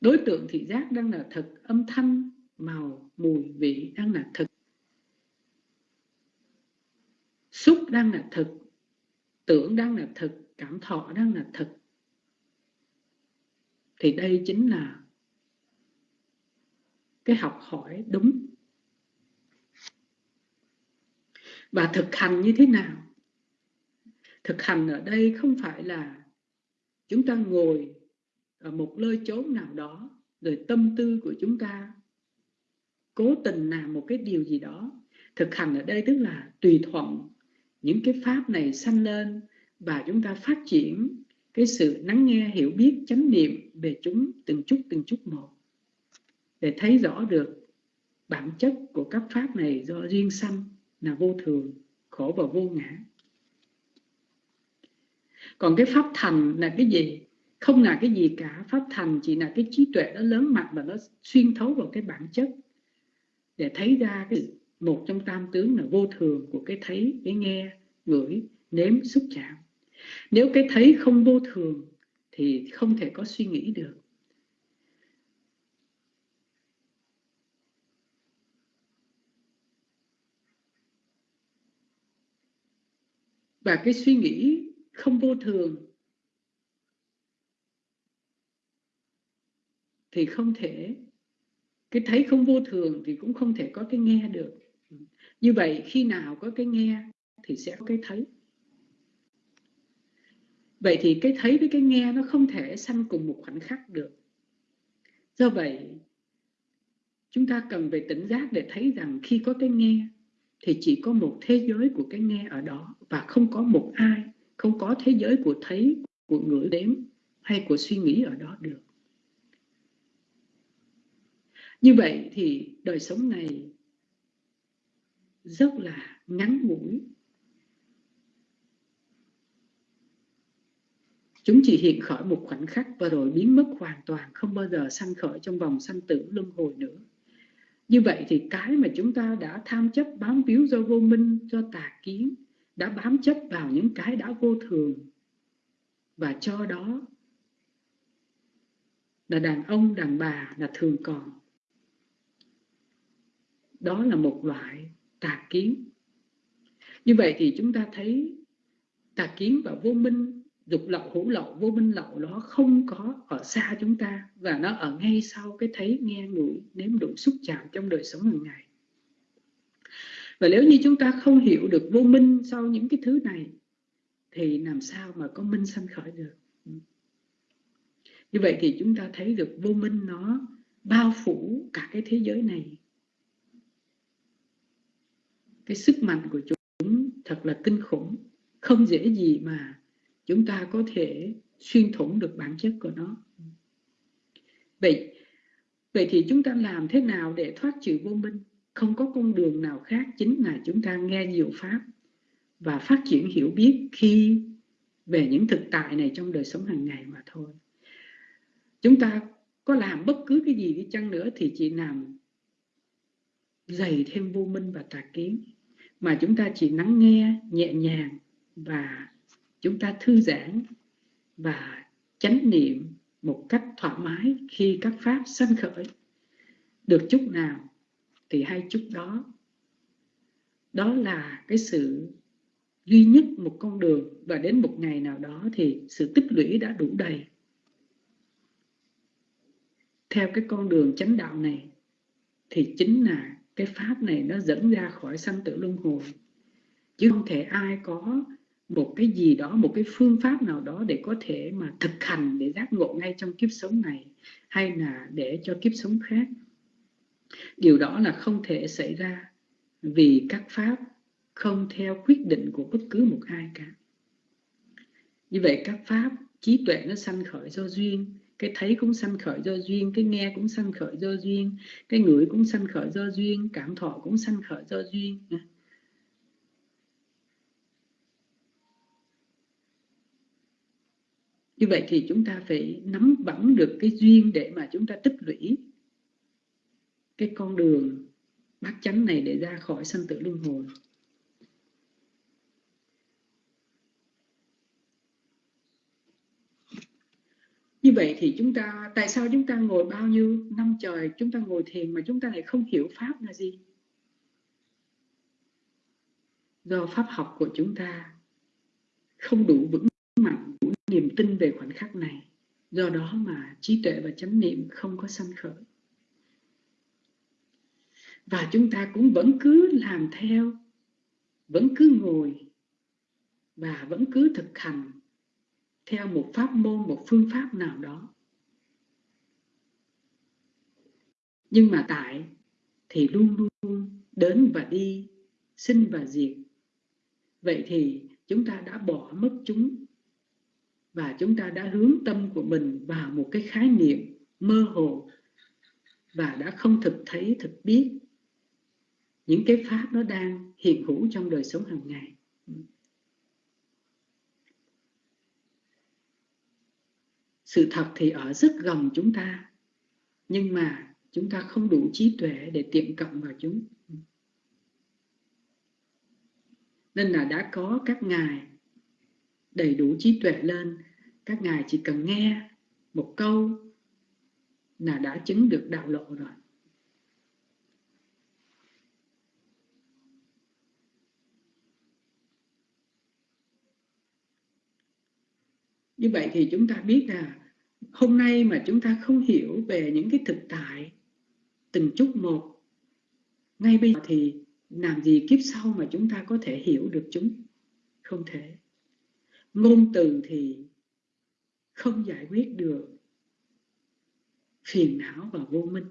Đối tượng thị giác đang là thực, âm thanh, màu, mùi vị đang là thực. Xúc đang là thực, tưởng đang là thực, cảm thọ đang là thực. Thì đây chính là cái học hỏi đúng. Và thực hành như thế nào? Thực hành ở đây không phải là chúng ta ngồi ở một nơi chốn nào đó, rồi tâm tư của chúng ta cố tình làm một cái điều gì đó. Thực hành ở đây tức là tùy thuận những cái pháp này sanh lên và chúng ta phát triển cái sự lắng nghe, hiểu biết, chánh niệm về chúng từng chút từng chút một. Để thấy rõ được bản chất của các pháp này do riêng sanh là vô thường, khổ và vô ngã. Còn cái pháp thành là cái gì? Không là cái gì cả. Pháp thành chỉ là cái trí tuệ nó lớn mạnh và nó xuyên thấu vào cái bản chất. Để thấy ra cái một trong tam tướng là vô thường của cái thấy, cái nghe, ngửi, nếm, xúc chạm. Nếu cái thấy không vô thường thì không thể có suy nghĩ được. Và cái suy nghĩ không vô thường thì không thể, cái thấy không vô thường thì cũng không thể có cái nghe được. Như vậy khi nào có cái nghe thì sẽ có cái thấy. Vậy thì cái thấy với cái nghe nó không thể sanh cùng một khoảnh khắc được. Do vậy, chúng ta cần về tỉnh giác để thấy rằng khi có cái nghe thì chỉ có một thế giới của cái nghe ở đó, và không có một ai, không có thế giới của thấy, của ngửi đếm, hay của suy nghĩ ở đó được. Như vậy thì đời sống này rất là ngắn ngủi. Chúng chỉ hiện khởi một khoảnh khắc và rồi biến mất hoàn toàn, không bao giờ sanh khởi trong vòng sanh tử luân hồi nữa như vậy thì cái mà chúng ta đã tham chấp bám víu do vô minh, do tà kiến, đã bám chấp vào những cái đã vô thường. Và cho đó là đàn ông, đàn bà là thường còn. Đó là một loại tà kiến. Như vậy thì chúng ta thấy tà kiến và vô minh dục lậu hữu lậu vô minh lậu nó không có ở xa chúng ta và nó ở ngay sau cái thấy nghe ngửi, nếm đủ xúc chạm trong đời sống hàng ngày. Và nếu như chúng ta không hiểu được vô minh sau những cái thứ này, thì làm sao mà có minh sanh khởi được? Như vậy thì chúng ta thấy được vô minh nó bao phủ cả cái thế giới này. Cái sức mạnh của chúng thật là kinh khủng, không dễ gì mà chúng ta có thể xuyên thủng được bản chất của nó. Vậy vậy thì chúng ta làm thế nào để thoát trừ vô minh? Không có con đường nào khác, chính là chúng ta nghe nhiều pháp và phát triển hiểu biết khi về những thực tại này trong đời sống hàng ngày mà thôi. Chúng ta có làm bất cứ cái gì đi chăng nữa thì chỉ làm dày thêm vô minh và tà kiến. Mà chúng ta chỉ lắng nghe nhẹ nhàng và chúng ta thư giãn và chánh niệm một cách thoải mái khi các pháp sanh khởi. Được chút nào thì hay chút đó. Đó là cái sự duy nhất một con đường và đến một ngày nào đó thì sự tích lũy đã đủ đầy. Theo cái con đường chánh đạo này thì chính là cái pháp này nó dẫn ra khỏi sanh tử luân hồi. Chứ không thể ai có một cái gì đó, một cái phương pháp nào đó để có thể mà thực hành, để giác ngộ ngay trong kiếp sống này, hay là để cho kiếp sống khác. Điều đó là không thể xảy ra vì các pháp không theo quyết định của bất cứ một ai cả. Như vậy các pháp, trí tuệ nó sanh khởi do duyên, cái thấy cũng sanh khởi do duyên, cái nghe cũng sanh khởi do duyên, cái ngửi cũng sanh khởi do duyên, cảm thọ cũng sanh khởi do duyên. Như vậy thì chúng ta phải nắm vững được cái duyên để mà chúng ta tích lũy cái con đường bát chánh này để ra khỏi sanh tử luân hồi. Như vậy thì chúng ta, tại sao chúng ta ngồi bao nhiêu năm trời, chúng ta ngồi thiền mà chúng ta lại không hiểu pháp là gì? Do pháp học của chúng ta không đủ vững mạnh niềm tin về khoảnh khắc này. Do đó mà trí tuệ và chánh niệm không có sanh khởi. Và chúng ta cũng vẫn cứ làm theo, vẫn cứ ngồi và vẫn cứ thực hành theo một pháp môn, một phương pháp nào đó. Nhưng mà tại thì luôn luôn đến và đi, sinh và diệt. Vậy thì chúng ta đã bỏ mất chúng và chúng ta đã hướng tâm của mình vào một cái khái niệm mơ hồ và đã không thực thấy, thực biết. Những cái pháp nó đang hiện hữu trong đời sống hàng ngày. Sự thật thì ở rất gần chúng ta, nhưng mà chúng ta không đủ trí tuệ để tiệm cận vào chúng. Nên là đã có các ngài đầy đủ trí tuệ lên các ngài chỉ cần nghe một câu là đã chứng được đạo lộ rồi. Như vậy thì chúng ta biết là hôm nay mà chúng ta không hiểu về những cái thực tại từng chút một, ngay bây giờ thì làm gì kiếp sau mà chúng ta có thể hiểu được chúng? Không thể. Ngôn từ thì không giải quyết được phiền não và vô minh.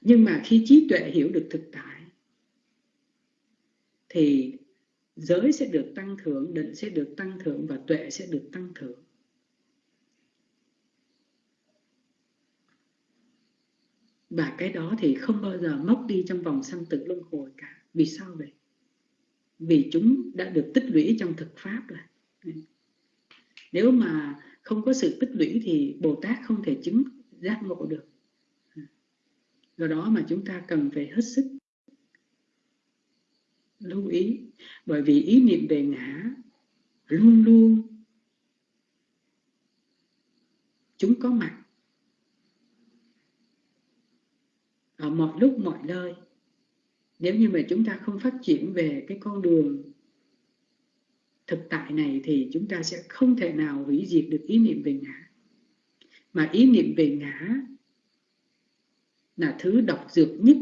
Nhưng mà khi trí tuệ hiểu được thực tại, thì giới sẽ được tăng thưởng định sẽ được tăng thưởng và tuệ sẽ được tăng thưởng và cái đó thì không bao giờ mất đi trong vòng sanh tử luân hồi cả. Vì sao vậy? Vì chúng đã được tích lũy trong thực pháp rồi. Nếu mà không có sự tích lũy thì Bồ Tát không thể chứng giác ngộ được. Do đó mà chúng ta cần phải hết sức lưu ý, bởi vì ý niệm về ngã luôn luôn chúng có mặt. Ở mọi lúc mọi nơi nếu như mà chúng ta không phát triển về cái con đường thực tại này thì chúng ta sẽ không thể nào hủy diệt được ý niệm về ngã. Mà ý niệm về ngã là thứ độc dược nhất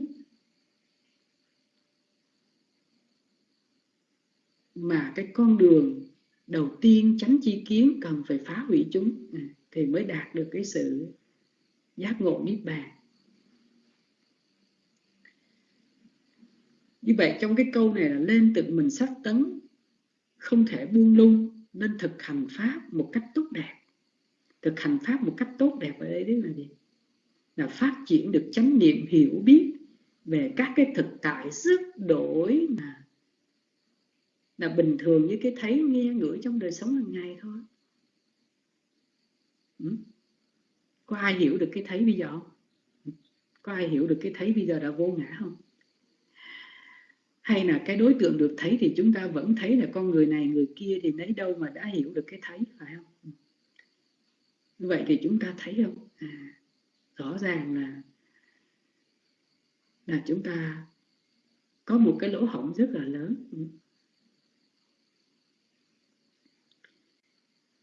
mà cái con đường đầu tiên tránh chi kiến cần phải phá hủy chúng. À, thì mới đạt được cái sự giác ngộ niết bàn. Như vậy trong cái câu này là lên tự mình sắc tấn, không thể buông lung, nên thực hành pháp một cách tốt đẹp. Thực hành pháp một cách tốt đẹp ở đây là gì? Là phát triển được chánh niệm hiểu biết về các cái thực tại sức đổi mà, là bình thường như cái thấy nghe ngửi trong đời sống hàng ngày thôi. Ừ. có ai hiểu được cái thấy bây giờ không? Ừ. Có ai hiểu được cái thấy bây giờ đã vô ngã không? Hay là cái đối tượng được thấy thì chúng ta vẫn thấy là con người này người kia thì lấy đâu mà đã hiểu được cái thấy phải không? Ừ. Như vậy thì chúng ta thấy không? À, rõ ràng là là chúng ta có một cái lỗ hổng rất là lớn. Ừ.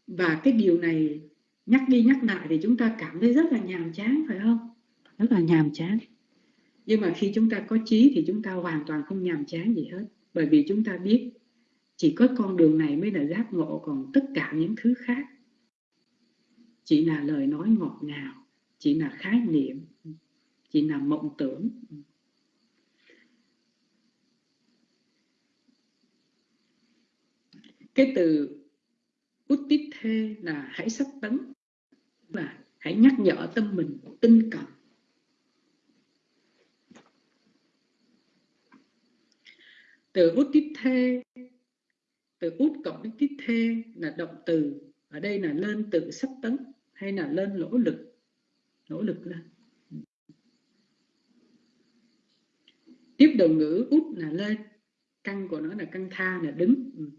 Và cái điều này nhắc đi nhắc lại thì chúng ta cảm thấy rất là nhàm chán phải không? Rất là nhàm chán nhưng mà khi chúng ta có trí thì chúng ta hoàn toàn không nhàm chán gì hết. Bởi vì chúng ta biết chỉ có con đường này mới là giác ngộ còn tất cả những thứ khác. Chỉ là lời nói ngọt ngào, chỉ là khái niệm, chỉ là mộng tưởng. Cái từ út tít thê là hãy sắp tấn. Và hãy nhắc nhở tâm mình tinh cần từ út tít thê, từ út cộng đến tít thê là động từ. Ở đây là lên tự sắp tấn hay là lên nỗ lực nỗ lực lên. Tiếp đầu ngữ út là lên, căn của nó là căn tha, là đứng. Ừ.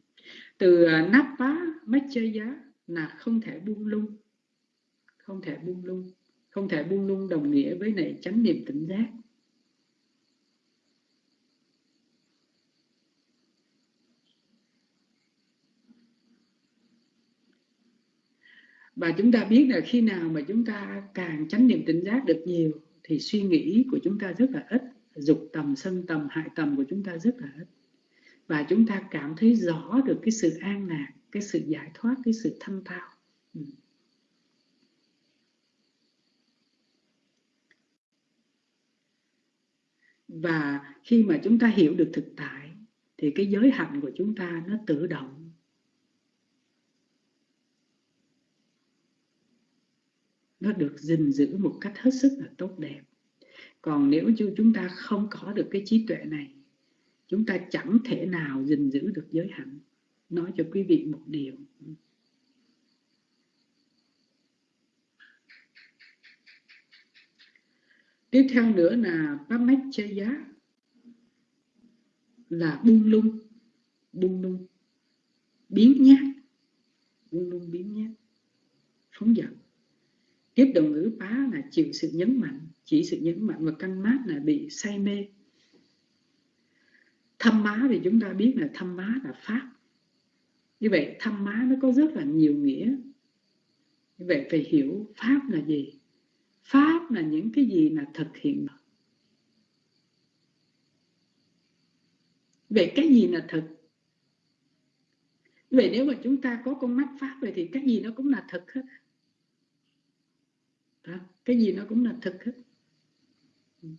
Từ à, nắp phá mách chơi giá là không thể buông lung, không thể buông lung, không thể buông lung đồng nghĩa với này chánh niệm tỉnh giác. Và chúng ta biết là khi nào mà chúng ta càng chánh niệm tỉnh giác được nhiều, thì suy nghĩ của chúng ta rất là ít, dục tầm, sân tầm, hại tầm của chúng ta rất là ít và chúng ta cảm thấy rõ được cái sự an lạc, cái sự giải thoát, cái sự thanh thao ừ. và khi mà chúng ta hiểu được thực tại, thì cái giới hạnh của chúng ta nó tự động nó được gìn giữ một cách hết sức là tốt đẹp. Còn nếu như chúng ta không có được cái trí tuệ này, chúng ta chẳng thể nào gìn giữ được giới hạnh nói cho quý vị một điều. Tiếp theo nữa là giá là buông lung. Buông lung. Biến nhát. Buông lung biến nhát. Phóng dật tiếp đồng ngữ phá là chịu sự nhấn mạnh, chỉ sự nhấn mạnh và căn mát là bị say mê. Thâm má thì chúng ta biết là thâm má là pháp. Như vậy, thâm má nó có rất là nhiều nghĩa. Như vậy, phải hiểu pháp là gì? Pháp là những cái gì là thực hiện vậy cái gì là thực? Vậy nếu mà chúng ta có con mắt pháp vậy thì cái gì nó cũng là thực hết đó. cái gì nó cũng là thực hết. Ừ.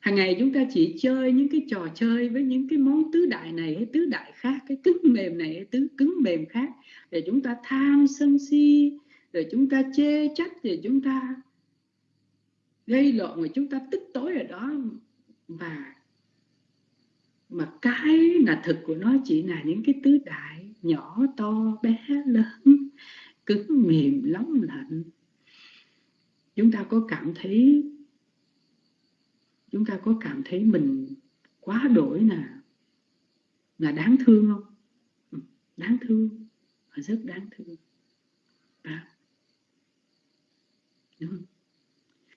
Hàng ngày chúng ta chỉ chơi những cái trò chơi với những cái món tứ đại này, hay tứ đại khác, cái cứng mềm này, hay tứ cứng mềm khác, để chúng ta tham sân si rồi chúng ta chê trách rồi chúng ta gây lộn mà chúng ta tích tối ở đó. Và, mà cái là thực của nó chỉ là những cái tứ đại nhỏ, to, bé, lớn cứng mềm nóng lạnh. Chúng ta có cảm thấy, chúng ta có cảm thấy mình quá đổi là là đáng thương không? Ừ, đáng thương. Rất đáng thương. À. Đúng không?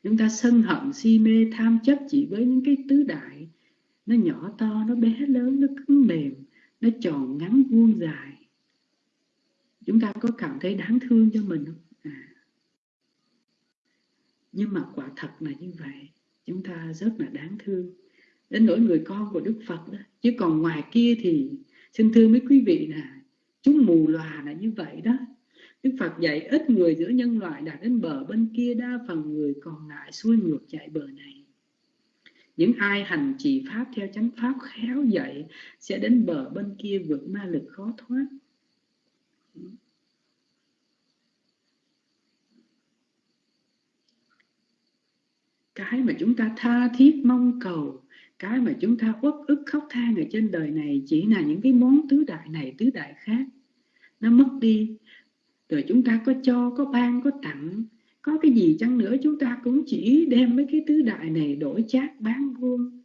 chúng ta sân hận, si mê, tham chấp chỉ với những cái tứ đại. Nó nhỏ to, nó bé lớn, nó cứng mềm, nó tròn ngắn vuông dài chúng ta có cảm thấy đáng thương cho mình không à. nhưng mà quả thật là như vậy chúng ta rất là đáng thương đến nỗi người con của đức phật đó chứ còn ngoài kia thì, xin thưa mấy quý vị là, chúng mù lòa là như vậy đó Đức Phật dạy ít người giữa nhân loại đạt đến bờ bên kia đa phần người còn lại xuôi ngược chạy bờ này. Những ai hành trì Pháp theo chánh Pháp khéo dạy sẽ đến bờ bên kia vượt ma lực khó thoát. Cái mà chúng ta tha thiết mong cầu, cái mà chúng ta uất ức khóc than ở trên đời này chỉ là những cái món tứ đại này, tứ đại khác. Nó mất đi. Rồi chúng ta có cho có ban có tặng. Có cái gì chăng nữa chúng ta cũng chỉ đem mấy cái tứ đại này đổi chát bán vuông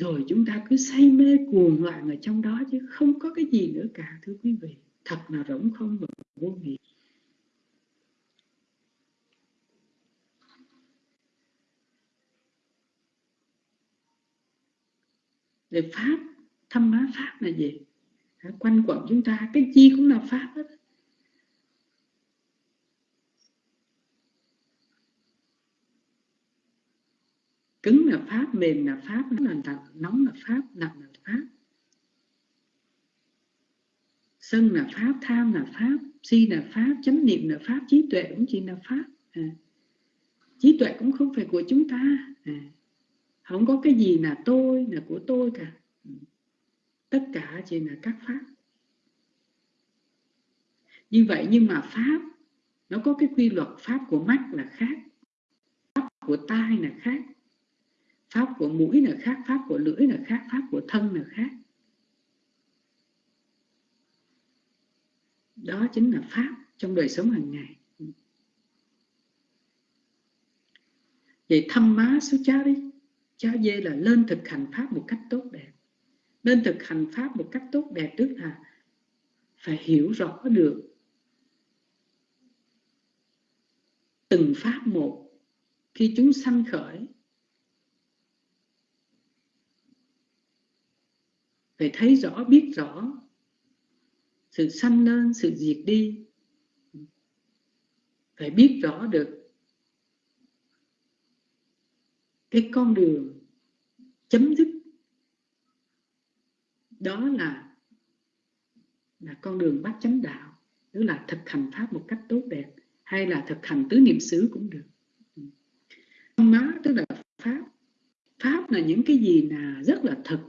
rồi chúng ta cứ say mê cuồng loạn ở trong đó chứ không có cái gì nữa cả thưa quý vị thật là rỗng không và vô nghĩa về Pháp, thâm má Pháp là gì? Quanh quẩn chúng ta, cái chi cũng là Pháp hết. cứng là pháp mềm là pháp nóng là nóng là pháp lạnh là pháp sân là pháp, tham là pháp, si là pháp, chánh niệm là pháp, trí tuệ cũng chỉ là pháp à. trí tuệ cũng không phải của chúng ta à. không có cái gì là tôi, là của tôi cả ừ, tất cả chỉ là các pháp như vậy nhưng mà pháp, nó có cái quy luật pháp của mắt là khác, pháp của tai là khác, pháp của mũi là khác, pháp của lưỡi là khác, pháp của thân là khác đó chính là pháp trong đời sống hàng ngày. Vậy thăm má số cha đi cha dê là lên thực hành pháp một cách tốt đẹp. Lên thực hành pháp một cách tốt đẹp tức là phải hiểu rõ được từng pháp một khi chúng sanh khởi phải thấy rõ, biết rõ sự sanh lên sự diệt đi. Phải biết rõ được cái con đường chấm dứt. Đó là là con đường bát chánh đạo. Tức là thực hành pháp một cách tốt đẹp, hay là thực hành tứ niệm xứ cũng được. Má tức là pháp. Pháp là những cái gì là rất là thật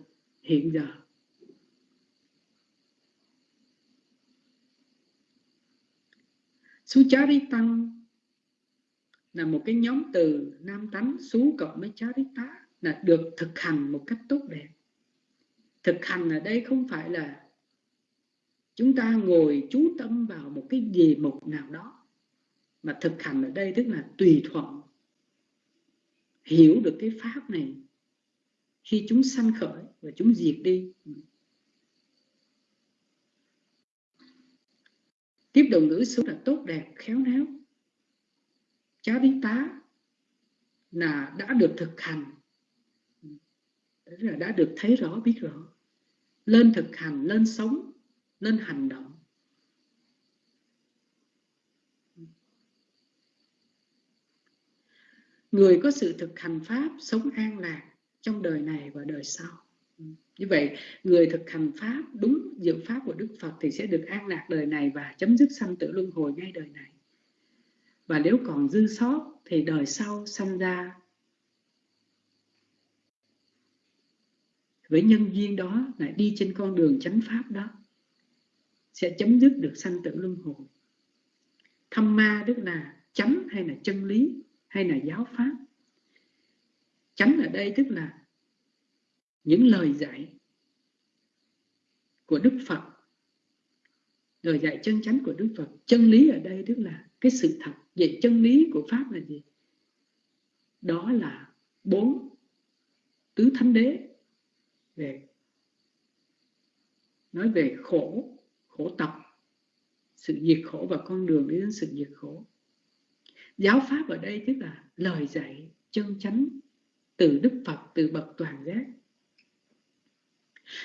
hiện giờ. Sucharitam là một cái nhóm từ nam tánh xú cộng với charita là được thực hành một cách tốt đẹp. Thực hành ở đây không phải là chúng ta ngồi chú tâm vào một cái gì mục nào đó, mà thực hành ở đây tức là tùy thuận, hiểu được cái pháp này khi chúng sanh khởi và chúng diệt đi tiếp đồng ngữ số là tốt đẹp, khéo léo. Cháu đi tá là đã được thực hành. Là đã được thấy rõ, biết rõ. Lên thực hành, lên sống, lên hành động. Người có sự thực hành pháp sống an lạc trong đời này và đời sau như vậy, người thực hành pháp, đúng dự pháp của đức phật thì sẽ được an lạc đời này và chấm dứt sanh tử luân hồi ngay đời này. Và nếu còn dư sót thì đời sau sanh ra với nhân duyên đó lại đi trên con đường chánh pháp đó, sẽ chấm dứt được sanh tử luân hồi. Thâm ma tức là chánh hay là chân lý hay là giáo pháp? Chánh ở đây tức là những lời dạy của Đức Phật, lời dạy chân chánh của Đức Phật, chân lý ở đây tức là cái sự thật vậy chân lý của Pháp là gì? Đó là bốn tứ thánh đế về, nói về khổ khổ tập, sự diệt khổ và con đường đến sự diệt khổ. Giáo pháp ở đây tức là lời dạy chân chánh từ đức phật, từ bậc toàn giác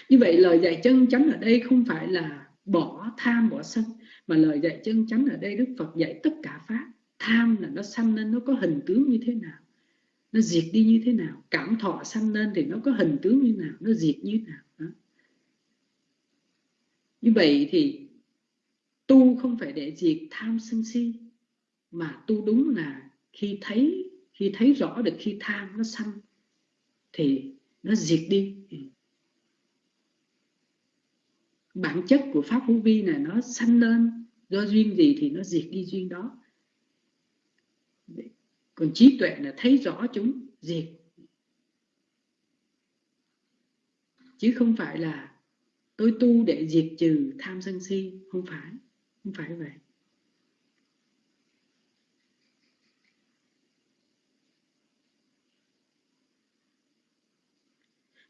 như vậy lời dạy chân chánh ở đây không phải là bỏ tham, bỏ sân, mà lời dạy chân chánh ở đây đức phật dạy tất cả pháp. Tham là nó sanh nên nó có hình tướng như thế nào? Nó diệt đi như thế nào? Cảm thọ sanh lên thì nó có hình tướng như nào? Nó diệt như thế nào? Đó. như vậy thì tu không phải để diệt tham sân si, mà tu đúng là khi thấy khi thấy rõ được khi tham nó sanh thì nó diệt đi. Bản chất của pháp hữu vi này nó sanh lên, do duyên gì thì nó diệt đi duyên đó. Còn trí tuệ là thấy rõ chúng, diệt. Chứ không phải là tôi tu để diệt trừ tham sân si, không phải không phải vậy.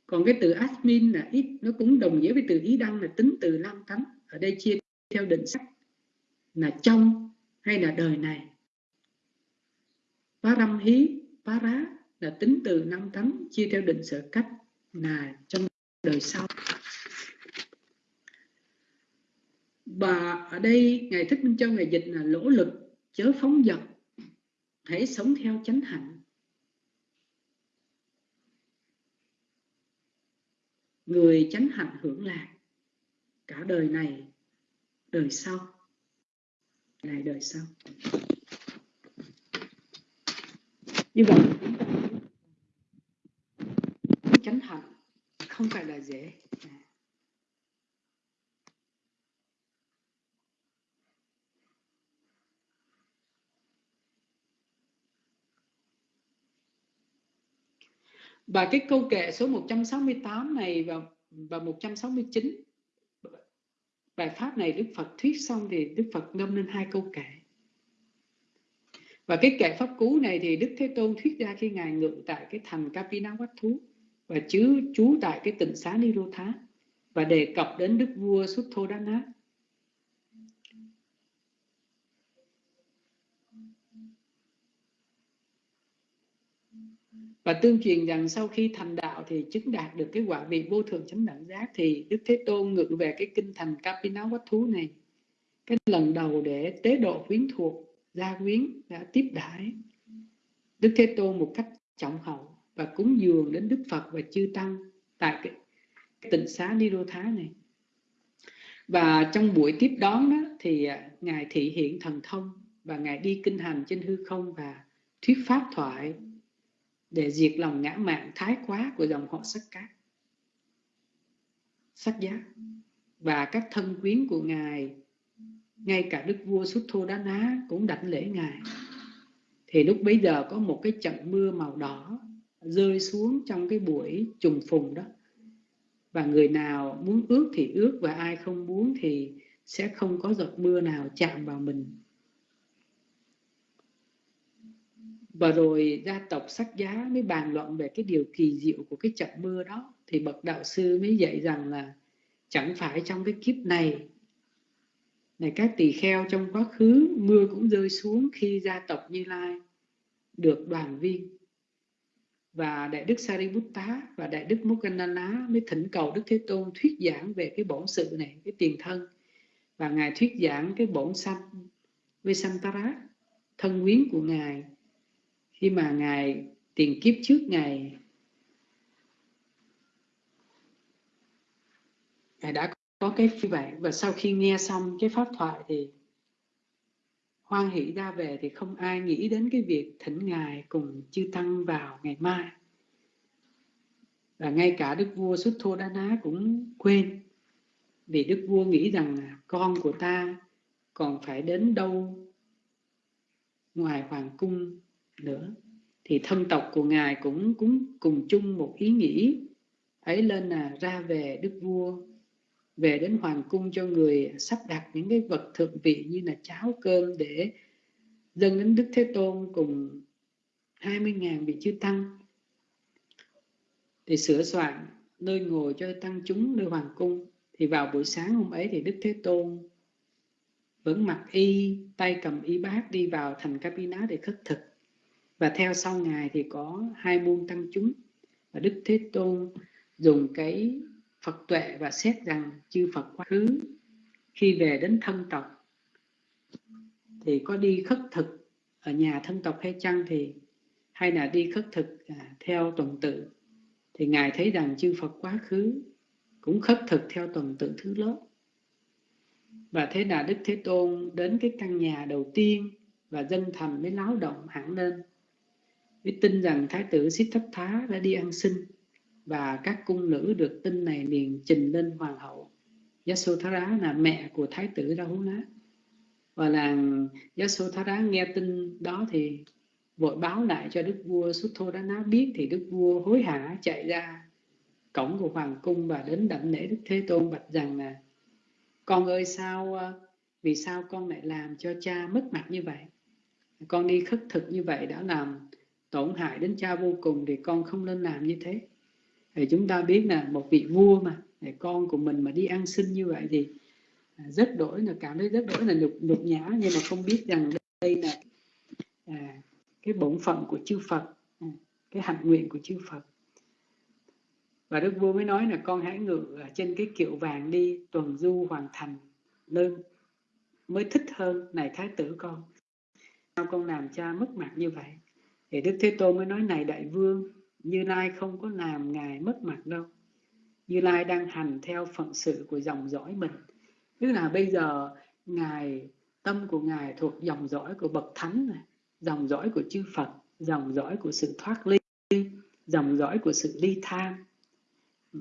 Còn cái từ admin là ít nó cũng đồng nghĩa với từ ý đăng là tính từ năm tánh ở đây chia theo định sắc là trong hay là đời này Phá râm hí, phá rá là tính từ năm tánh chia theo định sở cách là trong đời sau. Và ở đây Ngài Thích Minh Châu Ngài dịch là lỗ lực, chớ phóng dật, hãy sống theo chánh hạnh. Người chánh hạnh hưởng lạc. Cả đời này, đời sau. Này đời sau. Như vậy chánh hạnh không phải là dễ. Và cái câu kệ số 168 này và và 169 bài pháp này Đức Phật thuyết xong thì Đức Phật ngâm lên hai câu kệ và cái kệ pháp cú này thì Đức Thế Tôn thuyết ra khi Ngài ngự tại cái thành Kapinawatthú và chứ trú tại cái tỉnh xá Nirotha và đề cập đến Đức vua Sutthodana. Và tương truyền rằng sau khi thành đạo thì chứng đạt được cái quả vị vô thường chánh đẳng giác thì Đức Thế Tôn ngự về cái kinh thành Kapinawatthú này cái lần đầu để tế độ quyến thuộc gia quyến đã tiếp đãi Đức Thế Tôn một cách trọng hậu và cúng dường đến Đức Phật và chư Tăng tại cái, cái tịnh xá Nirotha này. Và trong buổi tiếp đón đó thì à, Ngài thị hiện thần thông và Ngài đi kinh hành trên hư không và thuyết pháp thoại để diệt lòng ngã mạn thái quá của dòng họ sắc cát. Sắc giá và các thân quyến của Ngài, ngay cả đức vua Suktho Đá Ná cũng đảnh lễ ngài. Thì lúc bấy giờ có một cái trận mưa màu đỏ rơi xuống trong cái buổi trùng phùng đó. Và người nào muốn ước thì ước và ai không muốn thì sẽ không có giọt mưa nào chạm vào mình. Và rồi gia tộc sắc giá mới bàn luận về cái điều kỳ diệu của cái trận mưa đó. Thì bậc đạo sư mới dạy rằng là chẳng phải trong cái kiếp này này các tỳ kheo trong quá khứ mưa cũng rơi xuống khi gia tộc Như Lai được đoàn viên. Và đại đức Sariputta và đại đức Mokkannana mới thỉnh cầu đức thế tôn thuyết giảng về cái bổn sự này, cái tiền thân. Và ngài thuyết giảng cái bổn sanh Vesantara thân quyến của ngài khi mà ngài tiền kiếp trước ngài ngài đã có cái như vậy và sau khi nghe xong cái pháp thoại thì hoan hỷ ra về thì không ai nghĩ đến cái việc thỉnh ngài cùng chư tăng vào ngày mai. Và ngay cả đức vua xuất thô đá ná cũng quên, vì đức vua nghĩ rằng con của ta còn phải đến đâu ngoài hoàng cung nữa. Thì thân tộc của ngài cũng cũng cùng chung một ý nghĩ ấy lên là ra về đức vua, về đến hoàng cung cho người sắp đặt những cái vật thượng vị như là cháo cơm để dâng đến Đức Thế Tôn cùng 20.000 vị chư tăng. Thì sửa soạn nơi ngồi cho tăng chúng nơi hoàng cung. Thì vào buổi sáng hôm ấy thì Đức Thế Tôn vẫn mặc y, tay cầm y bát đi vào thành Kapina để khất thực và theo sau ngài thì có hai môn tăng chúng. Và Đức Thế Tôn dùng cái Phật tuệ và xét rằng chư Phật quá khứ khi về đến thân tộc thì có đi khất thực ở nhà thân tộc hay chăng thì hay là đi khất thực à, theo tuần tự. Thì ngài thấy rằng chư Phật quá khứ cũng khất thực theo tuần tự thứ lớp. Và thế là Đức Thế Tôn đến cái căn nhà đầu tiên và dân thành mới láo động hẳn lên mới tin rằng Thái tử Siddhartha đã đi ăn xin và các cung nữ được tin này liền trình lên hoàng hậu. Yasodhara là mẹ của thái tử Rahuna và làng Yasodhara nghe tin đó thì vội báo lại cho đức vua Sutthodana biết thì đức vua hối hả chạy ra cổng của hoàng cung và đến đảnh lễ đức thế tôn bạch rằng là, con ơi, sao à, vì sao con lại làm cho cha mất mặt như vậy? Con đi khất thực như vậy đã làm tổn hại đến cha vô cùng thì con không nên làm như thế. Thì chúng ta biết là một vị vua mà để con của mình mà đi ăn xin như vậy thì à, rất đổi là cảm thấy rất đổi là nhục nhục nhã nhưng mà không biết rằng đây là à, cái bổn phận của chư Phật à, cái hạnh nguyện của chư Phật. Và đức vua mới nói là con hãy ngự trên cái kiệu vàng đi tuần du hoàn thành nơi mới thích hơn này thái tử con. Sao con làm cha mất mặt như vậy? Thì đức thế tôn mới nói, này đại vương, như lai không có làm ngài mất mặt đâu. Như lai đang hành theo phận sự của dòng dõi mình. Tức là bây giờ ngài, tâm của ngài thuộc dòng dõi của bậc thánh này, dòng dõi của chư phật, dòng dõi của sự thoát ly, dòng dõi của sự ly tham ừ.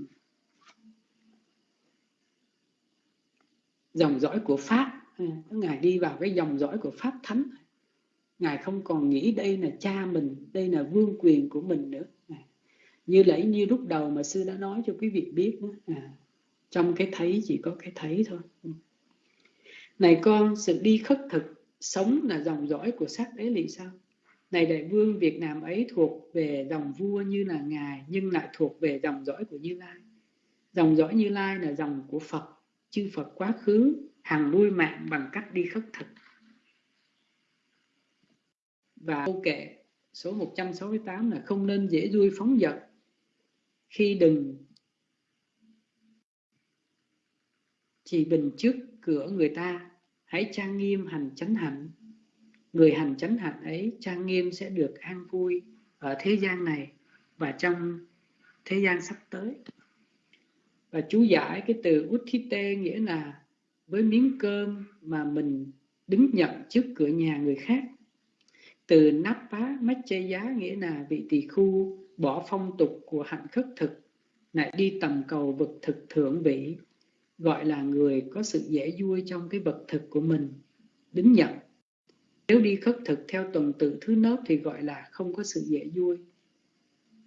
dòng dõi của pháp ừ, ngài đi vào cái dòng dõi của pháp thánh ngài không còn nghĩ đây là cha mình đây là vương quyền của mình nữa. À, như lẫy như lúc đầu mà sư đã nói cho quý vị biết à, trong cái thấy chỉ có cái thấy thôi. Ừ. Này con sự đi khất thực sống là dòng dõi của sắc đế thì sao? Này đại vương Việt Nam ấy thuộc về dòng vua như là ngài nhưng lại thuộc về dòng dõi của Như Lai. Dòng dõi Như Lai là dòng của Phật chư Phật quá khứ hàng nuôi mạng bằng cách đi khất thực và câu kệ số 168 là không nên dễ vui phóng dật khi đừng chỉ bình trước cửa người ta. Hãy trang nghiêm hành chánh hạnh. Người hành chánh hạnh ấy trang nghiêm sẽ được an vui ở thế gian này và trong thế gian sắp tới. Và chú giải cái từ uthite nghĩa là với miếng cơm mà mình đứng nhận trước cửa nhà người khác từ nắp phá mách chê giá nghĩa là vị tỳ khu, bỏ phong tục của hạnh khất thực, lại đi tầm cầu vật thực thượng vị, gọi là người có sự dễ vui trong cái vật thực của mình, đứng nhận. Nếu đi khất thực theo tuần tự thứ nớp thì gọi là không có sự dễ vui.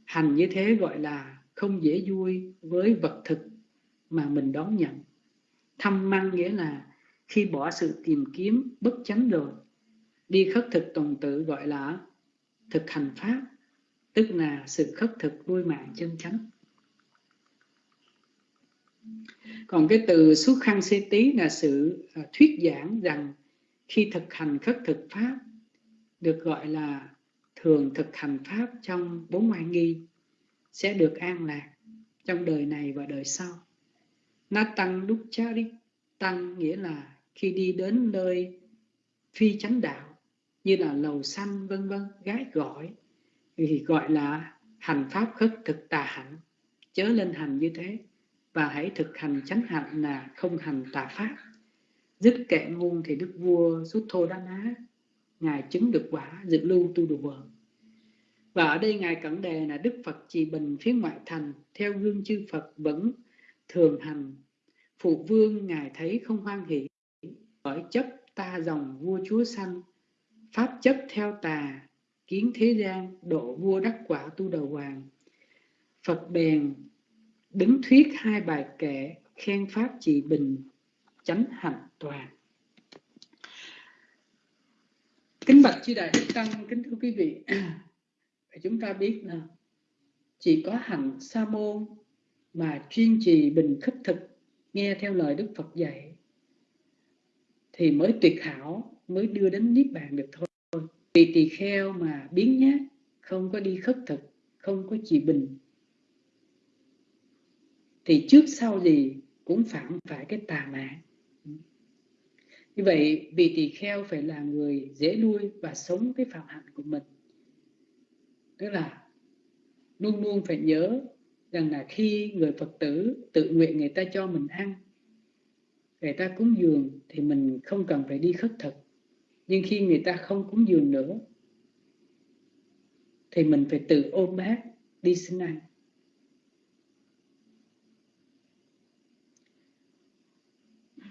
Hành như thế gọi là không dễ vui với vật thực mà mình đón nhận. Thăm măng nghĩa là khi bỏ sự tìm kiếm, bất chánh rồi đi khất thực tuần tự gọi là thực hành pháp, tức là sự khất thực nuôi mạng chân chánh. Còn cái từ xuất khăn xê tí là sự à, thuyết giảng rằng khi thực hành khất thực pháp, được gọi là thường thực hành pháp trong bốn ngoại nghi, sẽ được an lạc trong đời này và đời sau. Nó tăng đúc chá đi tăng nghĩa là khi đi đến nơi phi chánh đạo như là lầu xanh vân vân, gái gọi. Thì gọi là hành pháp khất thực tà hạnh. Chớ lên hành như thế, và hãy thực hành chánh hạnh là không hành tà pháp. Dứt kệ ngôn thì đức vua rút Thô Đá Ná, ngài chứng được quả dự lưu tu đồ vợ. Và ở đây ngài cẩn đề là đức Phật trì bình phía ngoại thành, theo gương chư Phật vẫn thường hành. Phụ vương ngài thấy không hoan hỷ, bởi chấp ta dòng vua chúa sanh pháp chấp theo tà, kiến thế gian, độ vua đắc quả tu đầu hoàng. Phật bèn đứng thuyết hai bài kệ, khen pháp trị bình, chánh hạnh toàn. Kính bạch chư đại đức tăng, kính thưa quý vị chúng ta biết là chỉ có hạnh sa môn mà chuyên trì bình khất thực, nghe theo lời đức phật dạy, thì mới tuyệt hảo mới đưa đến niết bàn được thôi. Vì tỳ kheo mà biến nhát, không có đi khất thực, không có trì bình. Thì trước sau gì cũng phạm phải cái tà mạng như vậy, vì tỳ kheo phải là người dễ nuôi và sống cái phạm hạnh của mình. Tức là luôn luôn phải nhớ rằng là khi người phật tử tự nguyện người ta cho mình ăn, người ta cúng dường thì mình không cần phải đi khất thực nhưng khi người ta không cúng dường nữa, thì mình phải tự ôm bát đi xin ăn.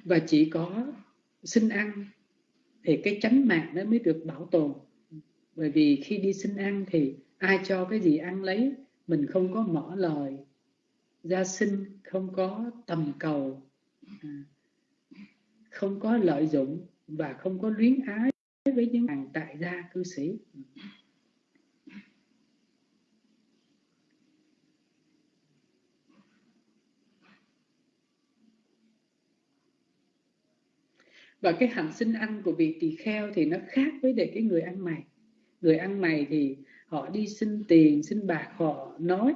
Và chỉ có xin ăn thì cái chánh mạng nó mới được bảo tồn. Bởi vì khi đi xin ăn thì ai cho cái gì ăn lấy, mình không có mở lời. Gia sinh không có tầm cầu à, không có lợi dụng và không có luyến ái với những hàng tại gia cư sĩ. Và cái hạnh sinh ăn của vị tỳ kheo thì nó khác với để cái người ăn mày. Người ăn mày thì họ đi xin tiền, xin bạc, họ nói.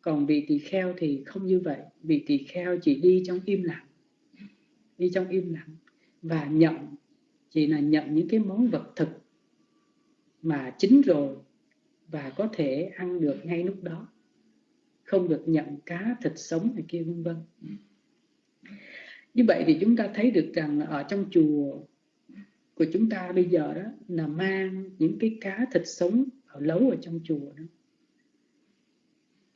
Còn vị tỳ kheo thì không như vậy. Vị tỳ kheo chỉ đi trong im lặng, đi trong im lặng và nhận, chỉ là nhận những cái món vật thực mà chín rồi và có thể ăn được ngay lúc đó. Không được nhận cá, thịt sống này kia, vân vân. Như vậy thì chúng ta thấy được rằng ở trong chùa của chúng ta bây giờ đó là mang những cái cá, thịt sống ở lấu ở trong chùa đó.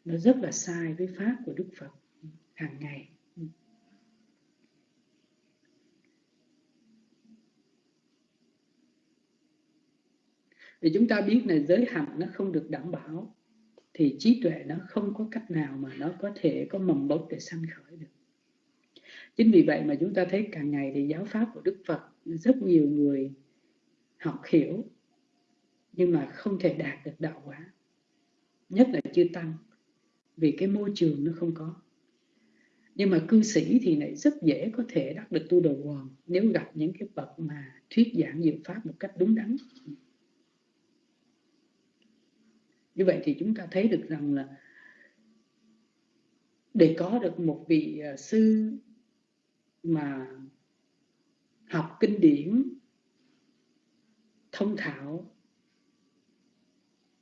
Nó rất là sai với pháp của Đức Phật hàng ngày. Thì chúng ta biết là giới hạnh nó không được đảm bảo. Thì trí tuệ nó không có cách nào mà nó có thể có mầm bốc để sanh khởi được. Chính vì vậy mà chúng ta thấy càng ngày thì giáo pháp của Đức Phật, rất nhiều người học hiểu, nhưng mà không thể đạt được đạo quả. Nhất là chưa tăng, vì cái môi trường nó không có. Nhưng mà cư sĩ thì lại rất dễ có thể đắc được tu đầu hoàng nếu gặp những cái bậc mà thuyết giảng diệu pháp một cách đúng đắn như vậy thì chúng ta thấy được rằng là để có được một vị à, sư mà học kinh điển thông thạo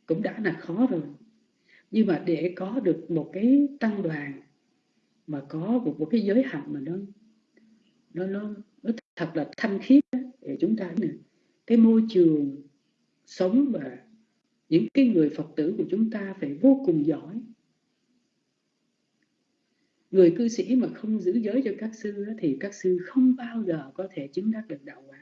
cũng đã là khó rồi. Nhưng mà để có được một cái tăng đoàn mà có một, một cái giới hạnh mà nó nó nó, nó thật là thanh khiết để chúng ta này, cái môi trường sống và những cái người phật tử của chúng ta phải vô cùng giỏi. Người cư sĩ mà không giữ giới cho các sư thì các sư không bao giờ có thể chứng đắc được đạo quả.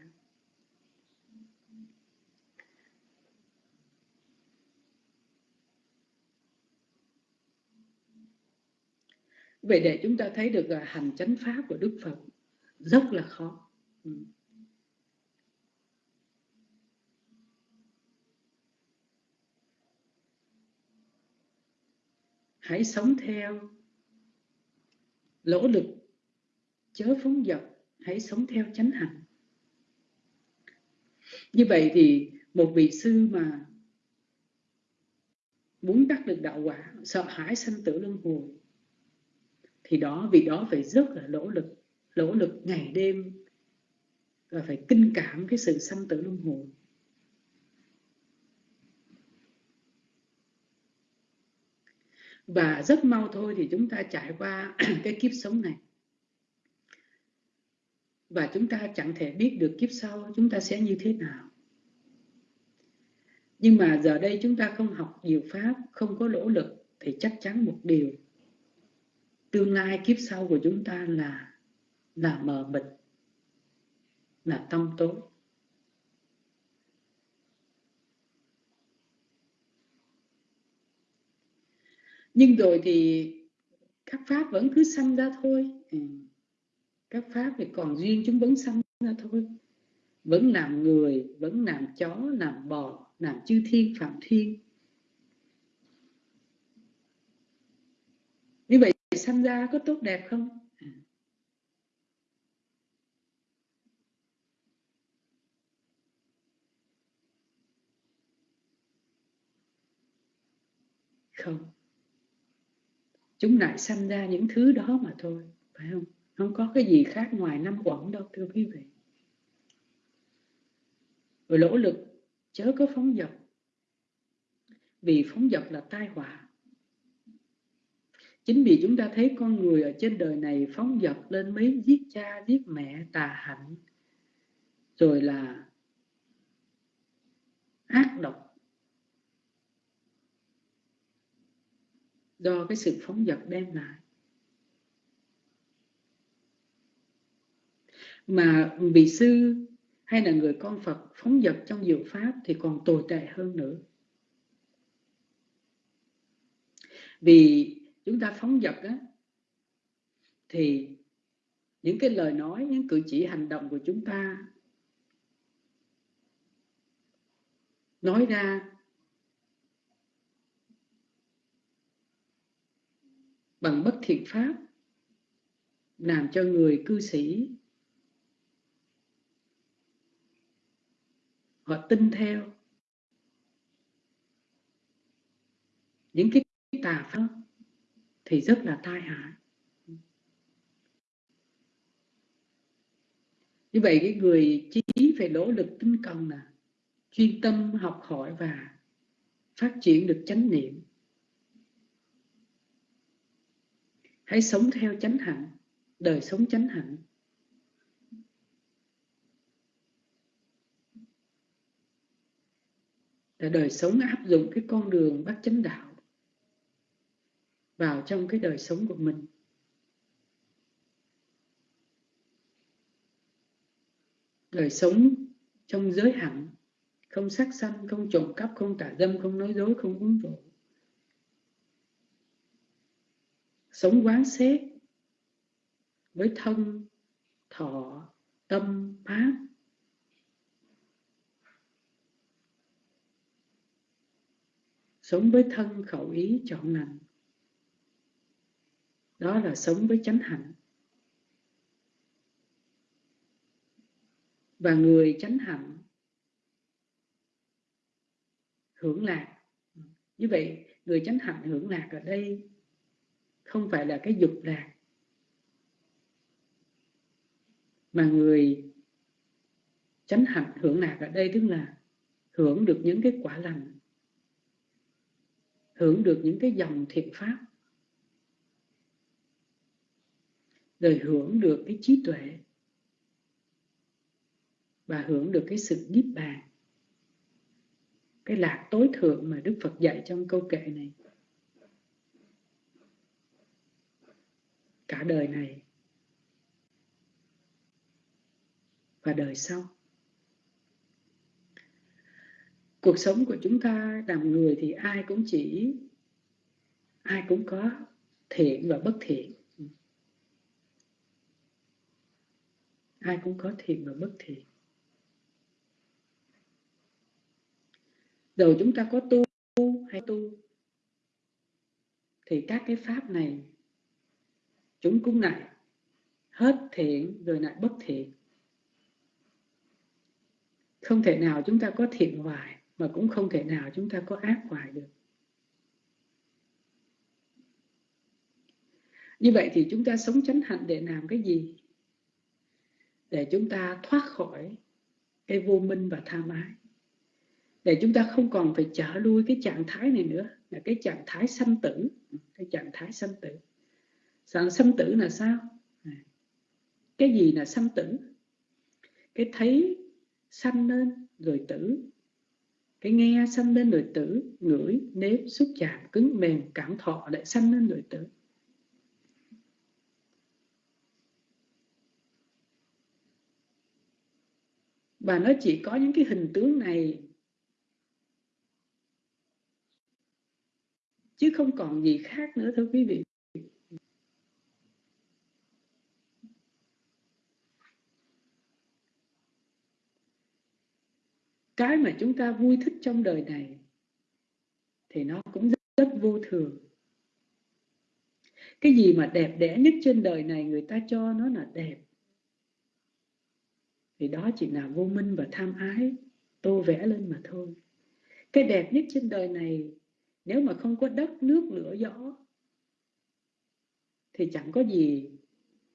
Vậy để chúng ta thấy được là hành chánh pháp của đức phật rất là khó. Ừ. hãy sống theo. Lỗ lực, chớ phóng dật, hãy sống theo chánh hạnh như vậy thì một vị sư mà muốn đắc được đạo quả, sợ hãi sanh tử luân hồi, thì đó vị đó phải rất là nỗ lực. Nỗ lực ngày đêm và phải kinh cảm cái sự sanh tử luân hồi. Và rất mau thôi thì chúng ta trải qua cái kiếp sống này. Và chúng ta chẳng thể biết được kiếp sau chúng ta sẽ như thế nào. Nhưng mà giờ đây chúng ta không học nhiều pháp, không có nỗ lực, thì chắc chắn một điều. Tương lai kiếp sau của chúng ta là là mờ mịt, là tâm tối. Nhưng rồi thì các pháp vẫn cứ sanh ra thôi. Ừ. các pháp thì còn duyên chúng vẫn sanh ra thôi. Vẫn làm người, vẫn làm chó, làm bò, làm chư thiên, phạm thiên. Như vậy sanh ra có tốt đẹp không? Ừ. Không chúng lại sanh ra những thứ đó mà thôi, phải không? Không có cái gì khác ngoài năm quẩn đâu, thưa quý vị. Rồi lỗ lực, chớ có phóng dật. Vì phóng dật là tai họa. Chính vì chúng ta thấy con người ở trên đời này phóng dật lên mấy giết cha, giết mẹ, tà hạnh, rồi là ác độc do cái sự phóng dật đem lại. Mà vị sư hay là người con Phật phóng dật trong diệu pháp thì còn tồi tệ hơn nữa. Vì chúng ta phóng dật á, thì những cái lời nói, những cử chỉ hành động của chúng ta nói ra bằng bất thiện pháp, làm cho người cư sĩ, họ tin theo. Những cái tà pháp thì rất là tai hại. Như vậy cái người trí phải nỗ lực tinh cần là chuyên tâm học hỏi và phát triển được chánh niệm. Hãy sống theo chánh hạnh. Đời sống chánh hạnh. Là đời sống áp dụng cái con đường bát chánh đạo vào trong cái đời sống của mình. Đời sống trong giới hạnh, không sát sanh, không trộm cắp, không tà dâm, không nói dối, không uống rượu. Sống quán xét với thân, thọ, tâm pháp sống với thân khẩu ý chọn lành. Đó là sống với chánh hạnh. Và người chánh hạnh hưởng lạc. Như vậy, người chánh hạnh hưởng lạc ở đây không phải là cái dục lạc. Mà người chánh hạnh hưởng lạc ở đây tức là hưởng được những cái quả lành, hưởng được những cái dòng thiện pháp, rồi hưởng được cái trí tuệ và hưởng được cái sự niết bàn, cái lạc tối thượng mà Đức Phật dạy trong câu kệ này. Cả đời này. Và đời sau. Cuộc sống của chúng ta làm người thì ai cũng chỉ, ai cũng có thiện và bất thiện. Ai cũng có thiện và bất thiện. Rồi chúng ta có tu hay tu, thì các cái pháp này chúng cũng lại hết thiện rồi lại bất thiện. Không thể nào chúng ta có thiện hoài, mà cũng không thể nào chúng ta có ác hoài được. Như vậy thì chúng ta sống chánh hạnh để làm cái gì? Để chúng ta thoát khỏi cái vô minh và tham ái để chúng ta không còn phải trở lui cái trạng thái này nữa, là cái trạng thái sanh tử, cái trạng thái sanh tử sao sâm tử là sao? À, cái gì là sanh tử? Cái thấy sanh lên rồi tử. Cái nghe sanh lên rồi tử. Ngửi, nếp xúc chạm, cứng mềm, cảm thọ lại sanh lên rồi tử. Và nó chỉ có những cái hình tướng này chứ không còn gì khác nữa thưa quý vị cái mà chúng ta vui thích trong đời này thì nó cũng rất, rất vô thường. Cái gì mà đẹp đẽ nhất trên đời này người ta cho nó là đẹp. Thì đó chỉ là vô minh và tham ái tô vẽ lên mà thôi. Cái đẹp nhất trên đời này nếu mà không có đất nước lửa gió thì chẳng có gì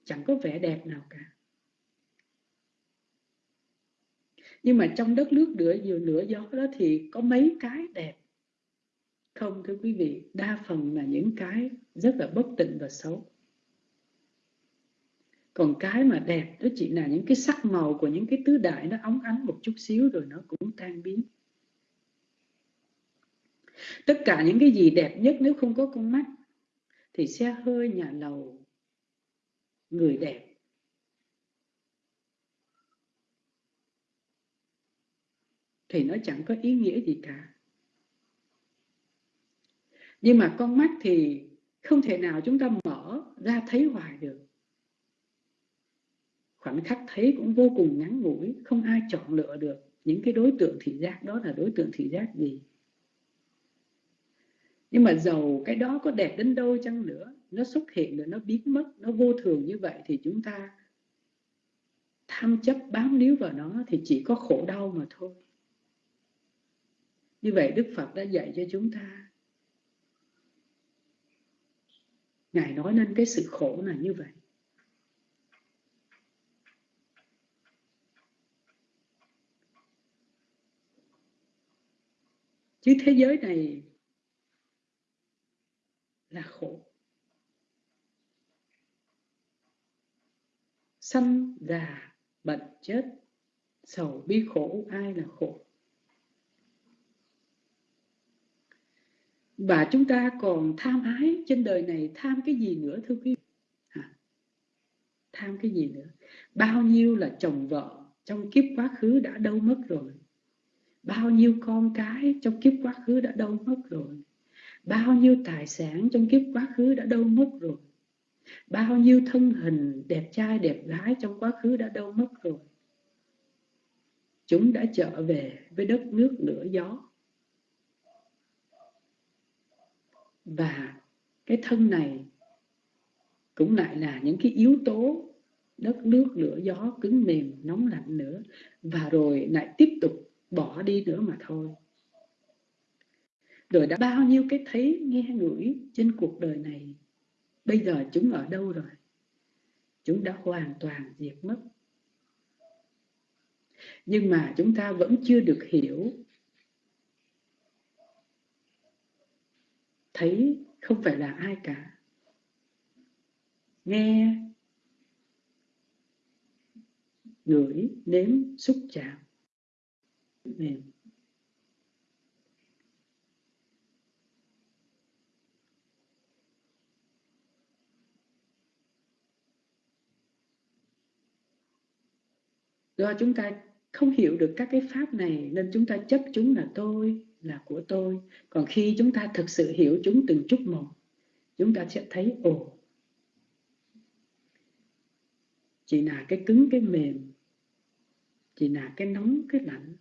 chẳng có vẻ đẹp nào cả. Nhưng mà trong đất nước lửa vừa lửa gió đó thì có mấy cái đẹp. Không, thưa quý vị, đa phần là những cái rất là bất tịnh và xấu. Còn cái mà đẹp đó chỉ là những cái sắc màu của những cái tứ đại nó óng ánh một chút xíu rồi nó cũng tan biến. Tất cả những cái gì đẹp nhất nếu không có con mắt thì xe hơi nhà lầu người đẹp. Thì nó chẳng có ý nghĩa gì cả. Nhưng mà con mắt thì không thể nào chúng ta mở ra thấy hoài được. Khoảnh khắc thấy cũng vô cùng ngắn ngủi, không ai chọn lựa được những cái đối tượng thị giác đó là đối tượng thị giác gì. Nhưng mà dầu cái đó có đẹp đến đâu chăng nữa, nó xuất hiện rồi nó biến mất, nó vô thường như vậy thì chúng ta tham chấp bám níu vào nó thì chỉ có khổ đau mà thôi như vậy đức phật đã dạy cho chúng ta. Ngài nói nên cái sự khổ là như vậy. Chứ thế giới này là khổ. Sanh già bệnh chết, sầu bi khổ, ai là khổ? Và chúng ta còn tham ái trên đời này tham cái gì nữa thưa quý vị? À, tham cái gì nữa? Bao nhiêu là chồng vợ trong kiếp quá khứ đã đâu mất rồi? Bao nhiêu con cái trong kiếp quá khứ đã đâu mất rồi? Bao nhiêu tài sản trong kiếp quá khứ đã đâu mất rồi? Bao nhiêu thân hình đẹp trai đẹp gái trong quá khứ đã đâu mất rồi? Chúng đã trở về với đất nước lửa gió. Và cái thân này cũng lại là những cái yếu tố đất nước, lửa gió, cứng mềm, nóng lạnh nữa. Và rồi lại tiếp tục bỏ đi nữa mà thôi. Rồi đã bao nhiêu cái thấy, nghe, ngửi trên cuộc đời này, bây giờ chúng ở đâu rồi? Chúng đã hoàn toàn diệt mất. Nhưng mà chúng ta vẫn chưa được hiểu thấy không phải là ai cả. Nghe ngửi nếm xúc chạm. Mềm. Do chúng ta không hiểu được các cái pháp này, nên chúng ta chấp chúng là tôi là của tôi. Còn khi chúng ta thực sự hiểu chúng từng chút một, chúng ta sẽ thấy, ồ chỉ là cái cứng, cái mềm chỉ là cái nóng, cái lạnh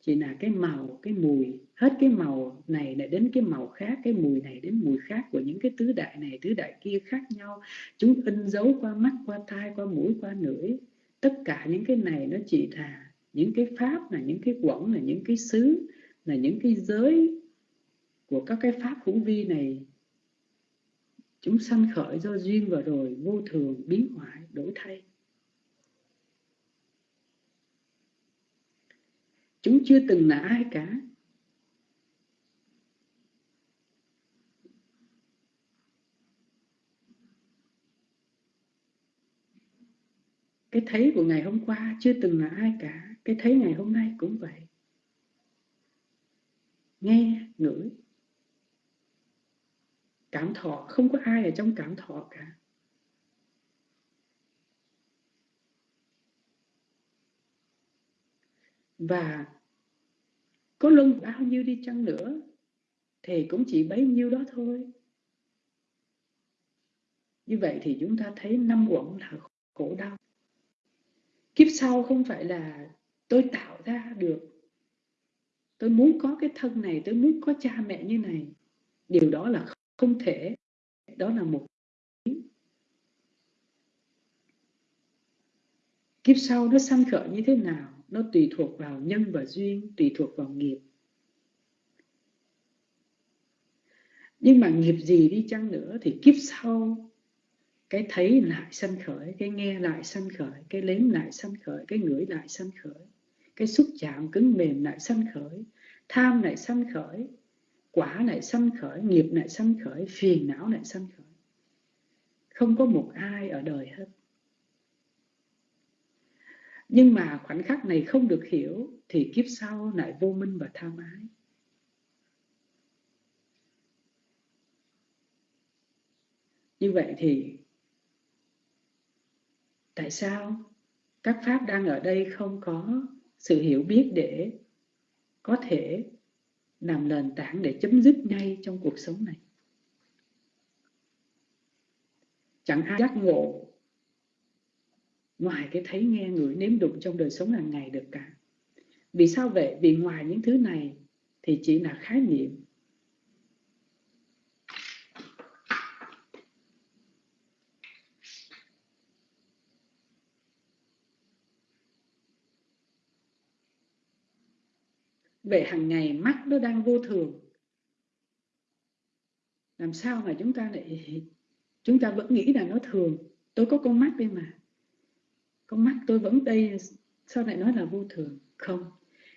chỉ là cái màu, cái mùi. Hết cái màu này lại đến cái màu khác, cái mùi này đến mùi khác của những cái tứ đại này, tứ đại kia khác nhau. Chúng in dấu qua mắt, qua tai, qua mũi, qua lưỡi. Tất cả những cái này nó chỉ là những cái pháp là những cái quẩn là những cái xứ là những cái giới của các cái pháp hữu vi này, chúng sanh khởi do duyên và rồi, vô thường, biến hoại, đổi thay. Chúng chưa từng là ai cả. Cái thấy của ngày hôm qua chưa từng là ai cả cái thấy ngày hôm nay cũng vậy. Nghe, ngửi. Cảm thọ, không có ai ở trong cảm thọ cả. Và có luân bao nhiêu đi chăng nữa thì cũng chỉ bấy nhiêu đó thôi. Như vậy thì chúng ta thấy năm uẩn là khổ đau. Kiếp sau không phải là tôi tạo ra được. Tôi muốn có cái thân này, tôi muốn có cha mẹ như này. Điều đó là không thể. Đó là một kiếp sau nó sanh khởi như thế nào, nó tùy thuộc vào nhân và duyên, tùy thuộc vào nghiệp. Nhưng mà nghiệp gì đi chăng nữa thì kiếp sau cái thấy lại sanh khởi, cái nghe lại sanh khởi, cái nếm lại sanh khởi, cái ngửi lại sanh khởi cái xúc chạm cứng mềm lại sanh khởi, tham lại sanh khởi, quả lại sanh khởi, nghiệp lại sanh khởi, phiền não lại sanh khởi. Không có một ai ở đời hết. Nhưng mà khoảnh khắc này không được hiểu thì kiếp sau lại vô minh và tham ái. Như vậy thì tại sao các pháp đang ở đây không có sự hiểu biết để có thể làm nền tảng để chấm dứt ngay trong cuộc sống này. Chẳng ai giác ngộ, ngoài cái thấy nghe người nếm đụng trong đời sống hàng ngày được cả. Vì sao vậy? Vì ngoài những thứ này thì chỉ là khái niệm về hàng ngày mắt nó đang vô thường. Làm sao mà chúng ta lại, chúng ta vẫn nghĩ là nó thường? Tôi có con mắt đây mà. Con mắt tôi vẫn đây, sao lại nói là vô thường? Không.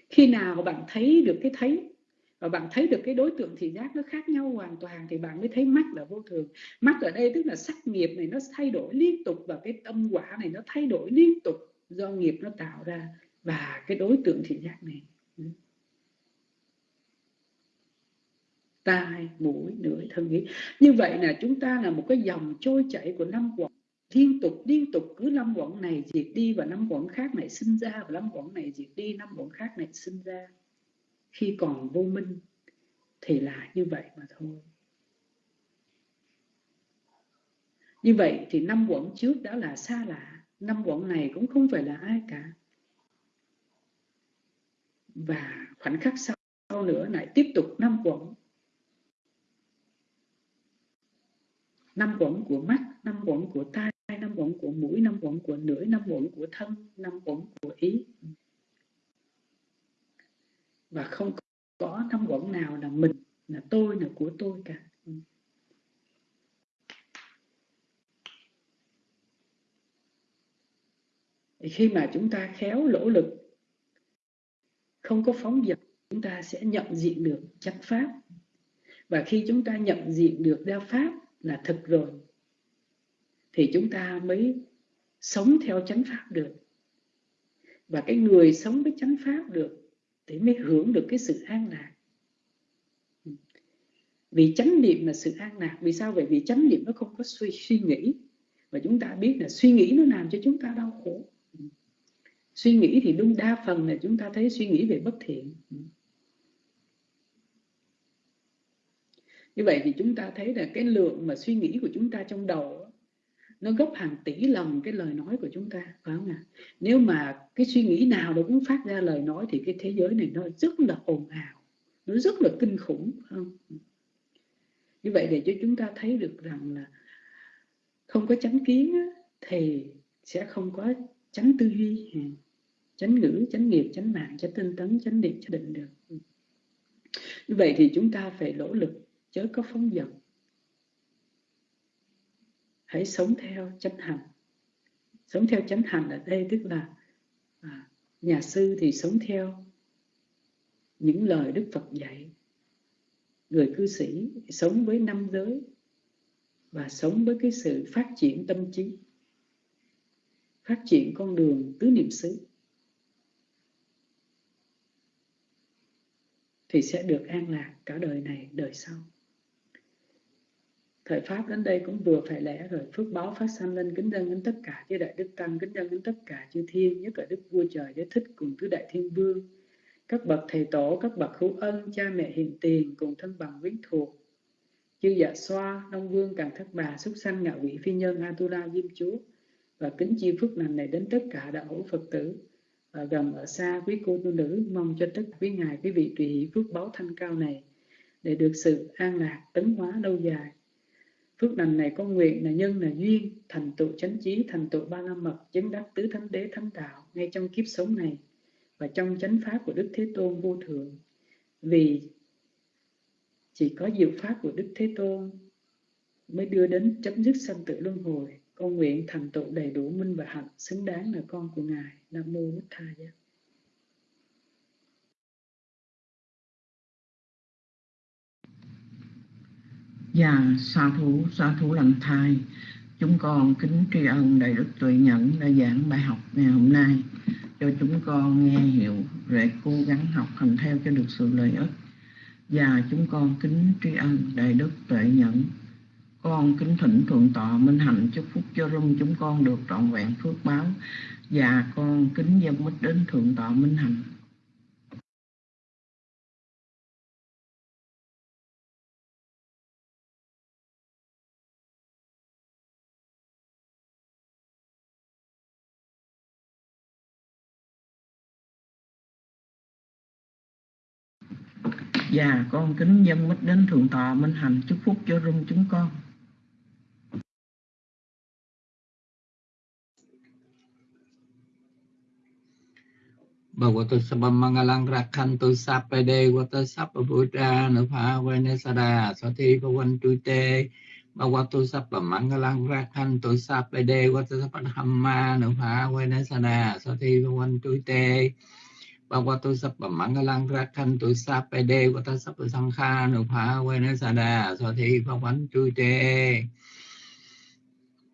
Khi nào bạn thấy được cái thấy, và bạn thấy được cái đối tượng thị giác nó khác nhau hoàn toàn, thì bạn mới thấy mắt là vô thường. Mắt ở đây tức là sắc nghiệp này nó thay đổi liên tục, và cái tâm quả này nó thay đổi liên tục do nghiệp nó tạo ra, và cái đối tượng thị giác này. Tai, mũi lưỡi thân ý. Như vậy là chúng ta là một cái dòng trôi chảy của năm quận liên tục liên tục, cứ năm quận này diệt đi và năm quận khác này sinh ra và năm quận này diệt đi, năm quận khác này sinh ra. Khi còn vô minh thì là như vậy mà thôi. Như vậy thì năm quận trước đã là xa lạ. Năm quận này cũng không phải là ai cả. Và khoảnh khắc sau nữa lại tiếp tục năm quận năm quẩn của mắt, năm quẩn của tai, năm quẩn của mũi, năm quẩn của lưỡi năm quẩn của thân, năm quẩn của ý. Và không có năm quẩn nào là mình, là tôi, là của tôi cả. Thì khi mà chúng ta khéo lỗ lực, không có phóng dật, chúng ta sẽ nhận diện được chánh pháp. Và khi chúng ta nhận diện được đa pháp là thực rồi thì chúng ta mới sống theo chánh pháp được. Và cái người sống với chánh pháp được thì mới hưởng được cái sự an lạc. Vì chánh niệm là sự an lạc. Vì sao? Vậy vì chánh niệm nó không có suy, suy nghĩ. Và chúng ta biết là suy nghĩ nó làm cho chúng ta đau khổ. Suy nghĩ thì đúng đa phần là chúng ta thấy suy nghĩ về bất thiện. Như vậy thì chúng ta thấy là cái lượng mà suy nghĩ của chúng ta trong đầu nó gấp hàng tỷ lần cái lời nói của chúng ta, phải không ạ? Nếu mà cái suy nghĩ nào nó cũng phát ra lời nói thì cái thế giới này nó rất là ồn ào, nó rất là kinh khủng không? Như vậy để cho chúng ta thấy được rằng là không có chánh kiến thì sẽ không có chánh tư duy, chánh ngữ, chánh nghiệp, chánh mạng, chánh tinh tấn, chánh niệm, chánh định được. Như vậy thì chúng ta phải nỗ lực chớ có phóng dật. Hãy sống theo chánh hành. Sống theo chánh hành ở đây tức là à, nhà sư thì sống theo những lời đức phật dạy. Người cư sĩ sống với năm giới và sống với cái sự phát triển tâm trí phát triển con đường tứ niệm xứ thì sẽ được an lạc cả đời này đời sau thời pháp đến đây cũng vừa phải lẽ rồi. Phước báo phát sanh lên kính dân đến tất cả chư đại đức tăng kính dân đến tất cả chư thiên nhất là đức vua trời giới thích cùng tứ đại thiên vương. Các bậc thầy tổ, các bậc hữu ân, cha mẹ hiền tiền cùng thân bằng quyến thuộc, chư dạ xoa, đông vương, càng thất bà, xuất sanh, ngạ quỷ, phi nhân, atula, diêm chúa. Và kính chi phước lành này đến tất cả đạo hữu Phật tử. Ở gần ở xa quý cô tu nữ mong cho tất quý ngài quý vị tùy hỷ phước báo thanh cao này để được sự an lạc tấn hóa lâu dài phước lành này có nguyện là nhân là duyên, thành tựu chánh trí thành tựu ba la mật, chứng đắc tứ thánh đế thánh đạo ngay trong kiếp sống này và trong chánh pháp của đức thế tôn vô thượng. Vì chỉ có diệu pháp của đức thế tôn mới đưa đến chấm dứt sanh tử luân hồi, con nguyện thành tựu đầy đủ minh và hạnh, xứng đáng là con của ngài. Nam mô bích tha giá Dạ, sa thú, sa thú lành thai Chúng con kính tri ân Đại Đức Tuệ Nhẫn đã giảng bài học ngày hôm nay cho chúng con nghe hiểu để cố gắng học hành theo cho được sự lợi ích. Và chúng con kính tri ân Đại Đức Tuệ Nhẫn. Con kính thỉnh Thượng Tọa Minh Hạnh chúc phúc cho rung chúng con được trọn vẹn phước báo. Và con kính dân mít đến Thượng Tọa Minh Hạnh. Dạ, con kính dân mít đến Thượng Tọa Minh Hành chúc phúc cho rung chúng con. Bhagavato Sabha Mangalang Rakhantu Sapade Vata Sabha Nupha Venesada Sati Bhavantu Te Bhagavato Sabamangalang Mangalang Rakhantu Sapade Vata Sabha Nupha Venesada Sati Bhavantu Te Bhagavato Sabha Mangalang Rakhantu Sapade Vata Sabha Sankha Nupha pháp quán Bhavantu Te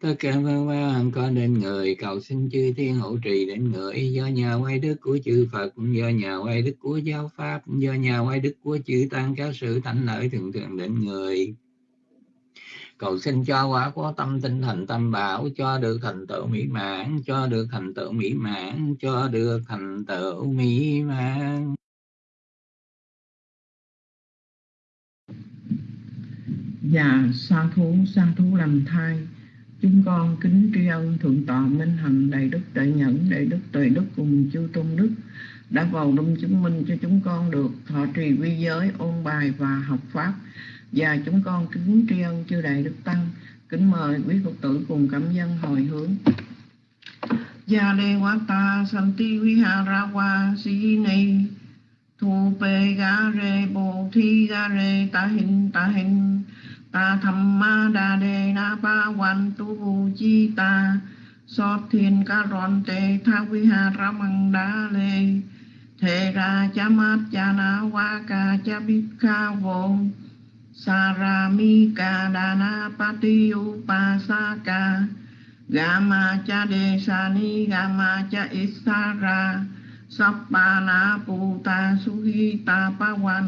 tất cả vân vân con đến người cầu xin chư thiên hộ trì đến người do nhà quay đức của chư Phật do nhà quay đức của giáo pháp do nhà quay đức của chư tăng các sự thánh lợi thường thường đến người cầu xin cho quả có tâm tinh thành tâm bảo cho được thành tựu mỹ mãn cho được thành tựu mỹ mãn cho được thành tựu mỹ mãn Dạ, sa thú, sa thú làm thai Chúng con kính tri ân Thượng tọa Minh Hạnh Đại Đức Đại Nhẫn Đại Đức Tuệ Đức cùng chư Tôn Đức đã vào đông chứng minh cho chúng con được thọ trì quy giới, ôn bài và học Pháp. Và chúng con kính tri ân chư Đại Đức Tăng, kính mời quý Phật tử cùng cảm dân hồi hướng. Gia đề quá ta santi viharawa si ni thu pe ga re bồ thi ga re ta hình ta hình ta tham ma đa đề na ba quan tu vu chi ta so thiên ca ron tê tha vi ha ra măng đa lê thề ra cha mát cha na wa ca cha bít ca vô Saramika Dana Pati Upasaka sa Gama cha desani gama cha isara Sapa puta suhita pawan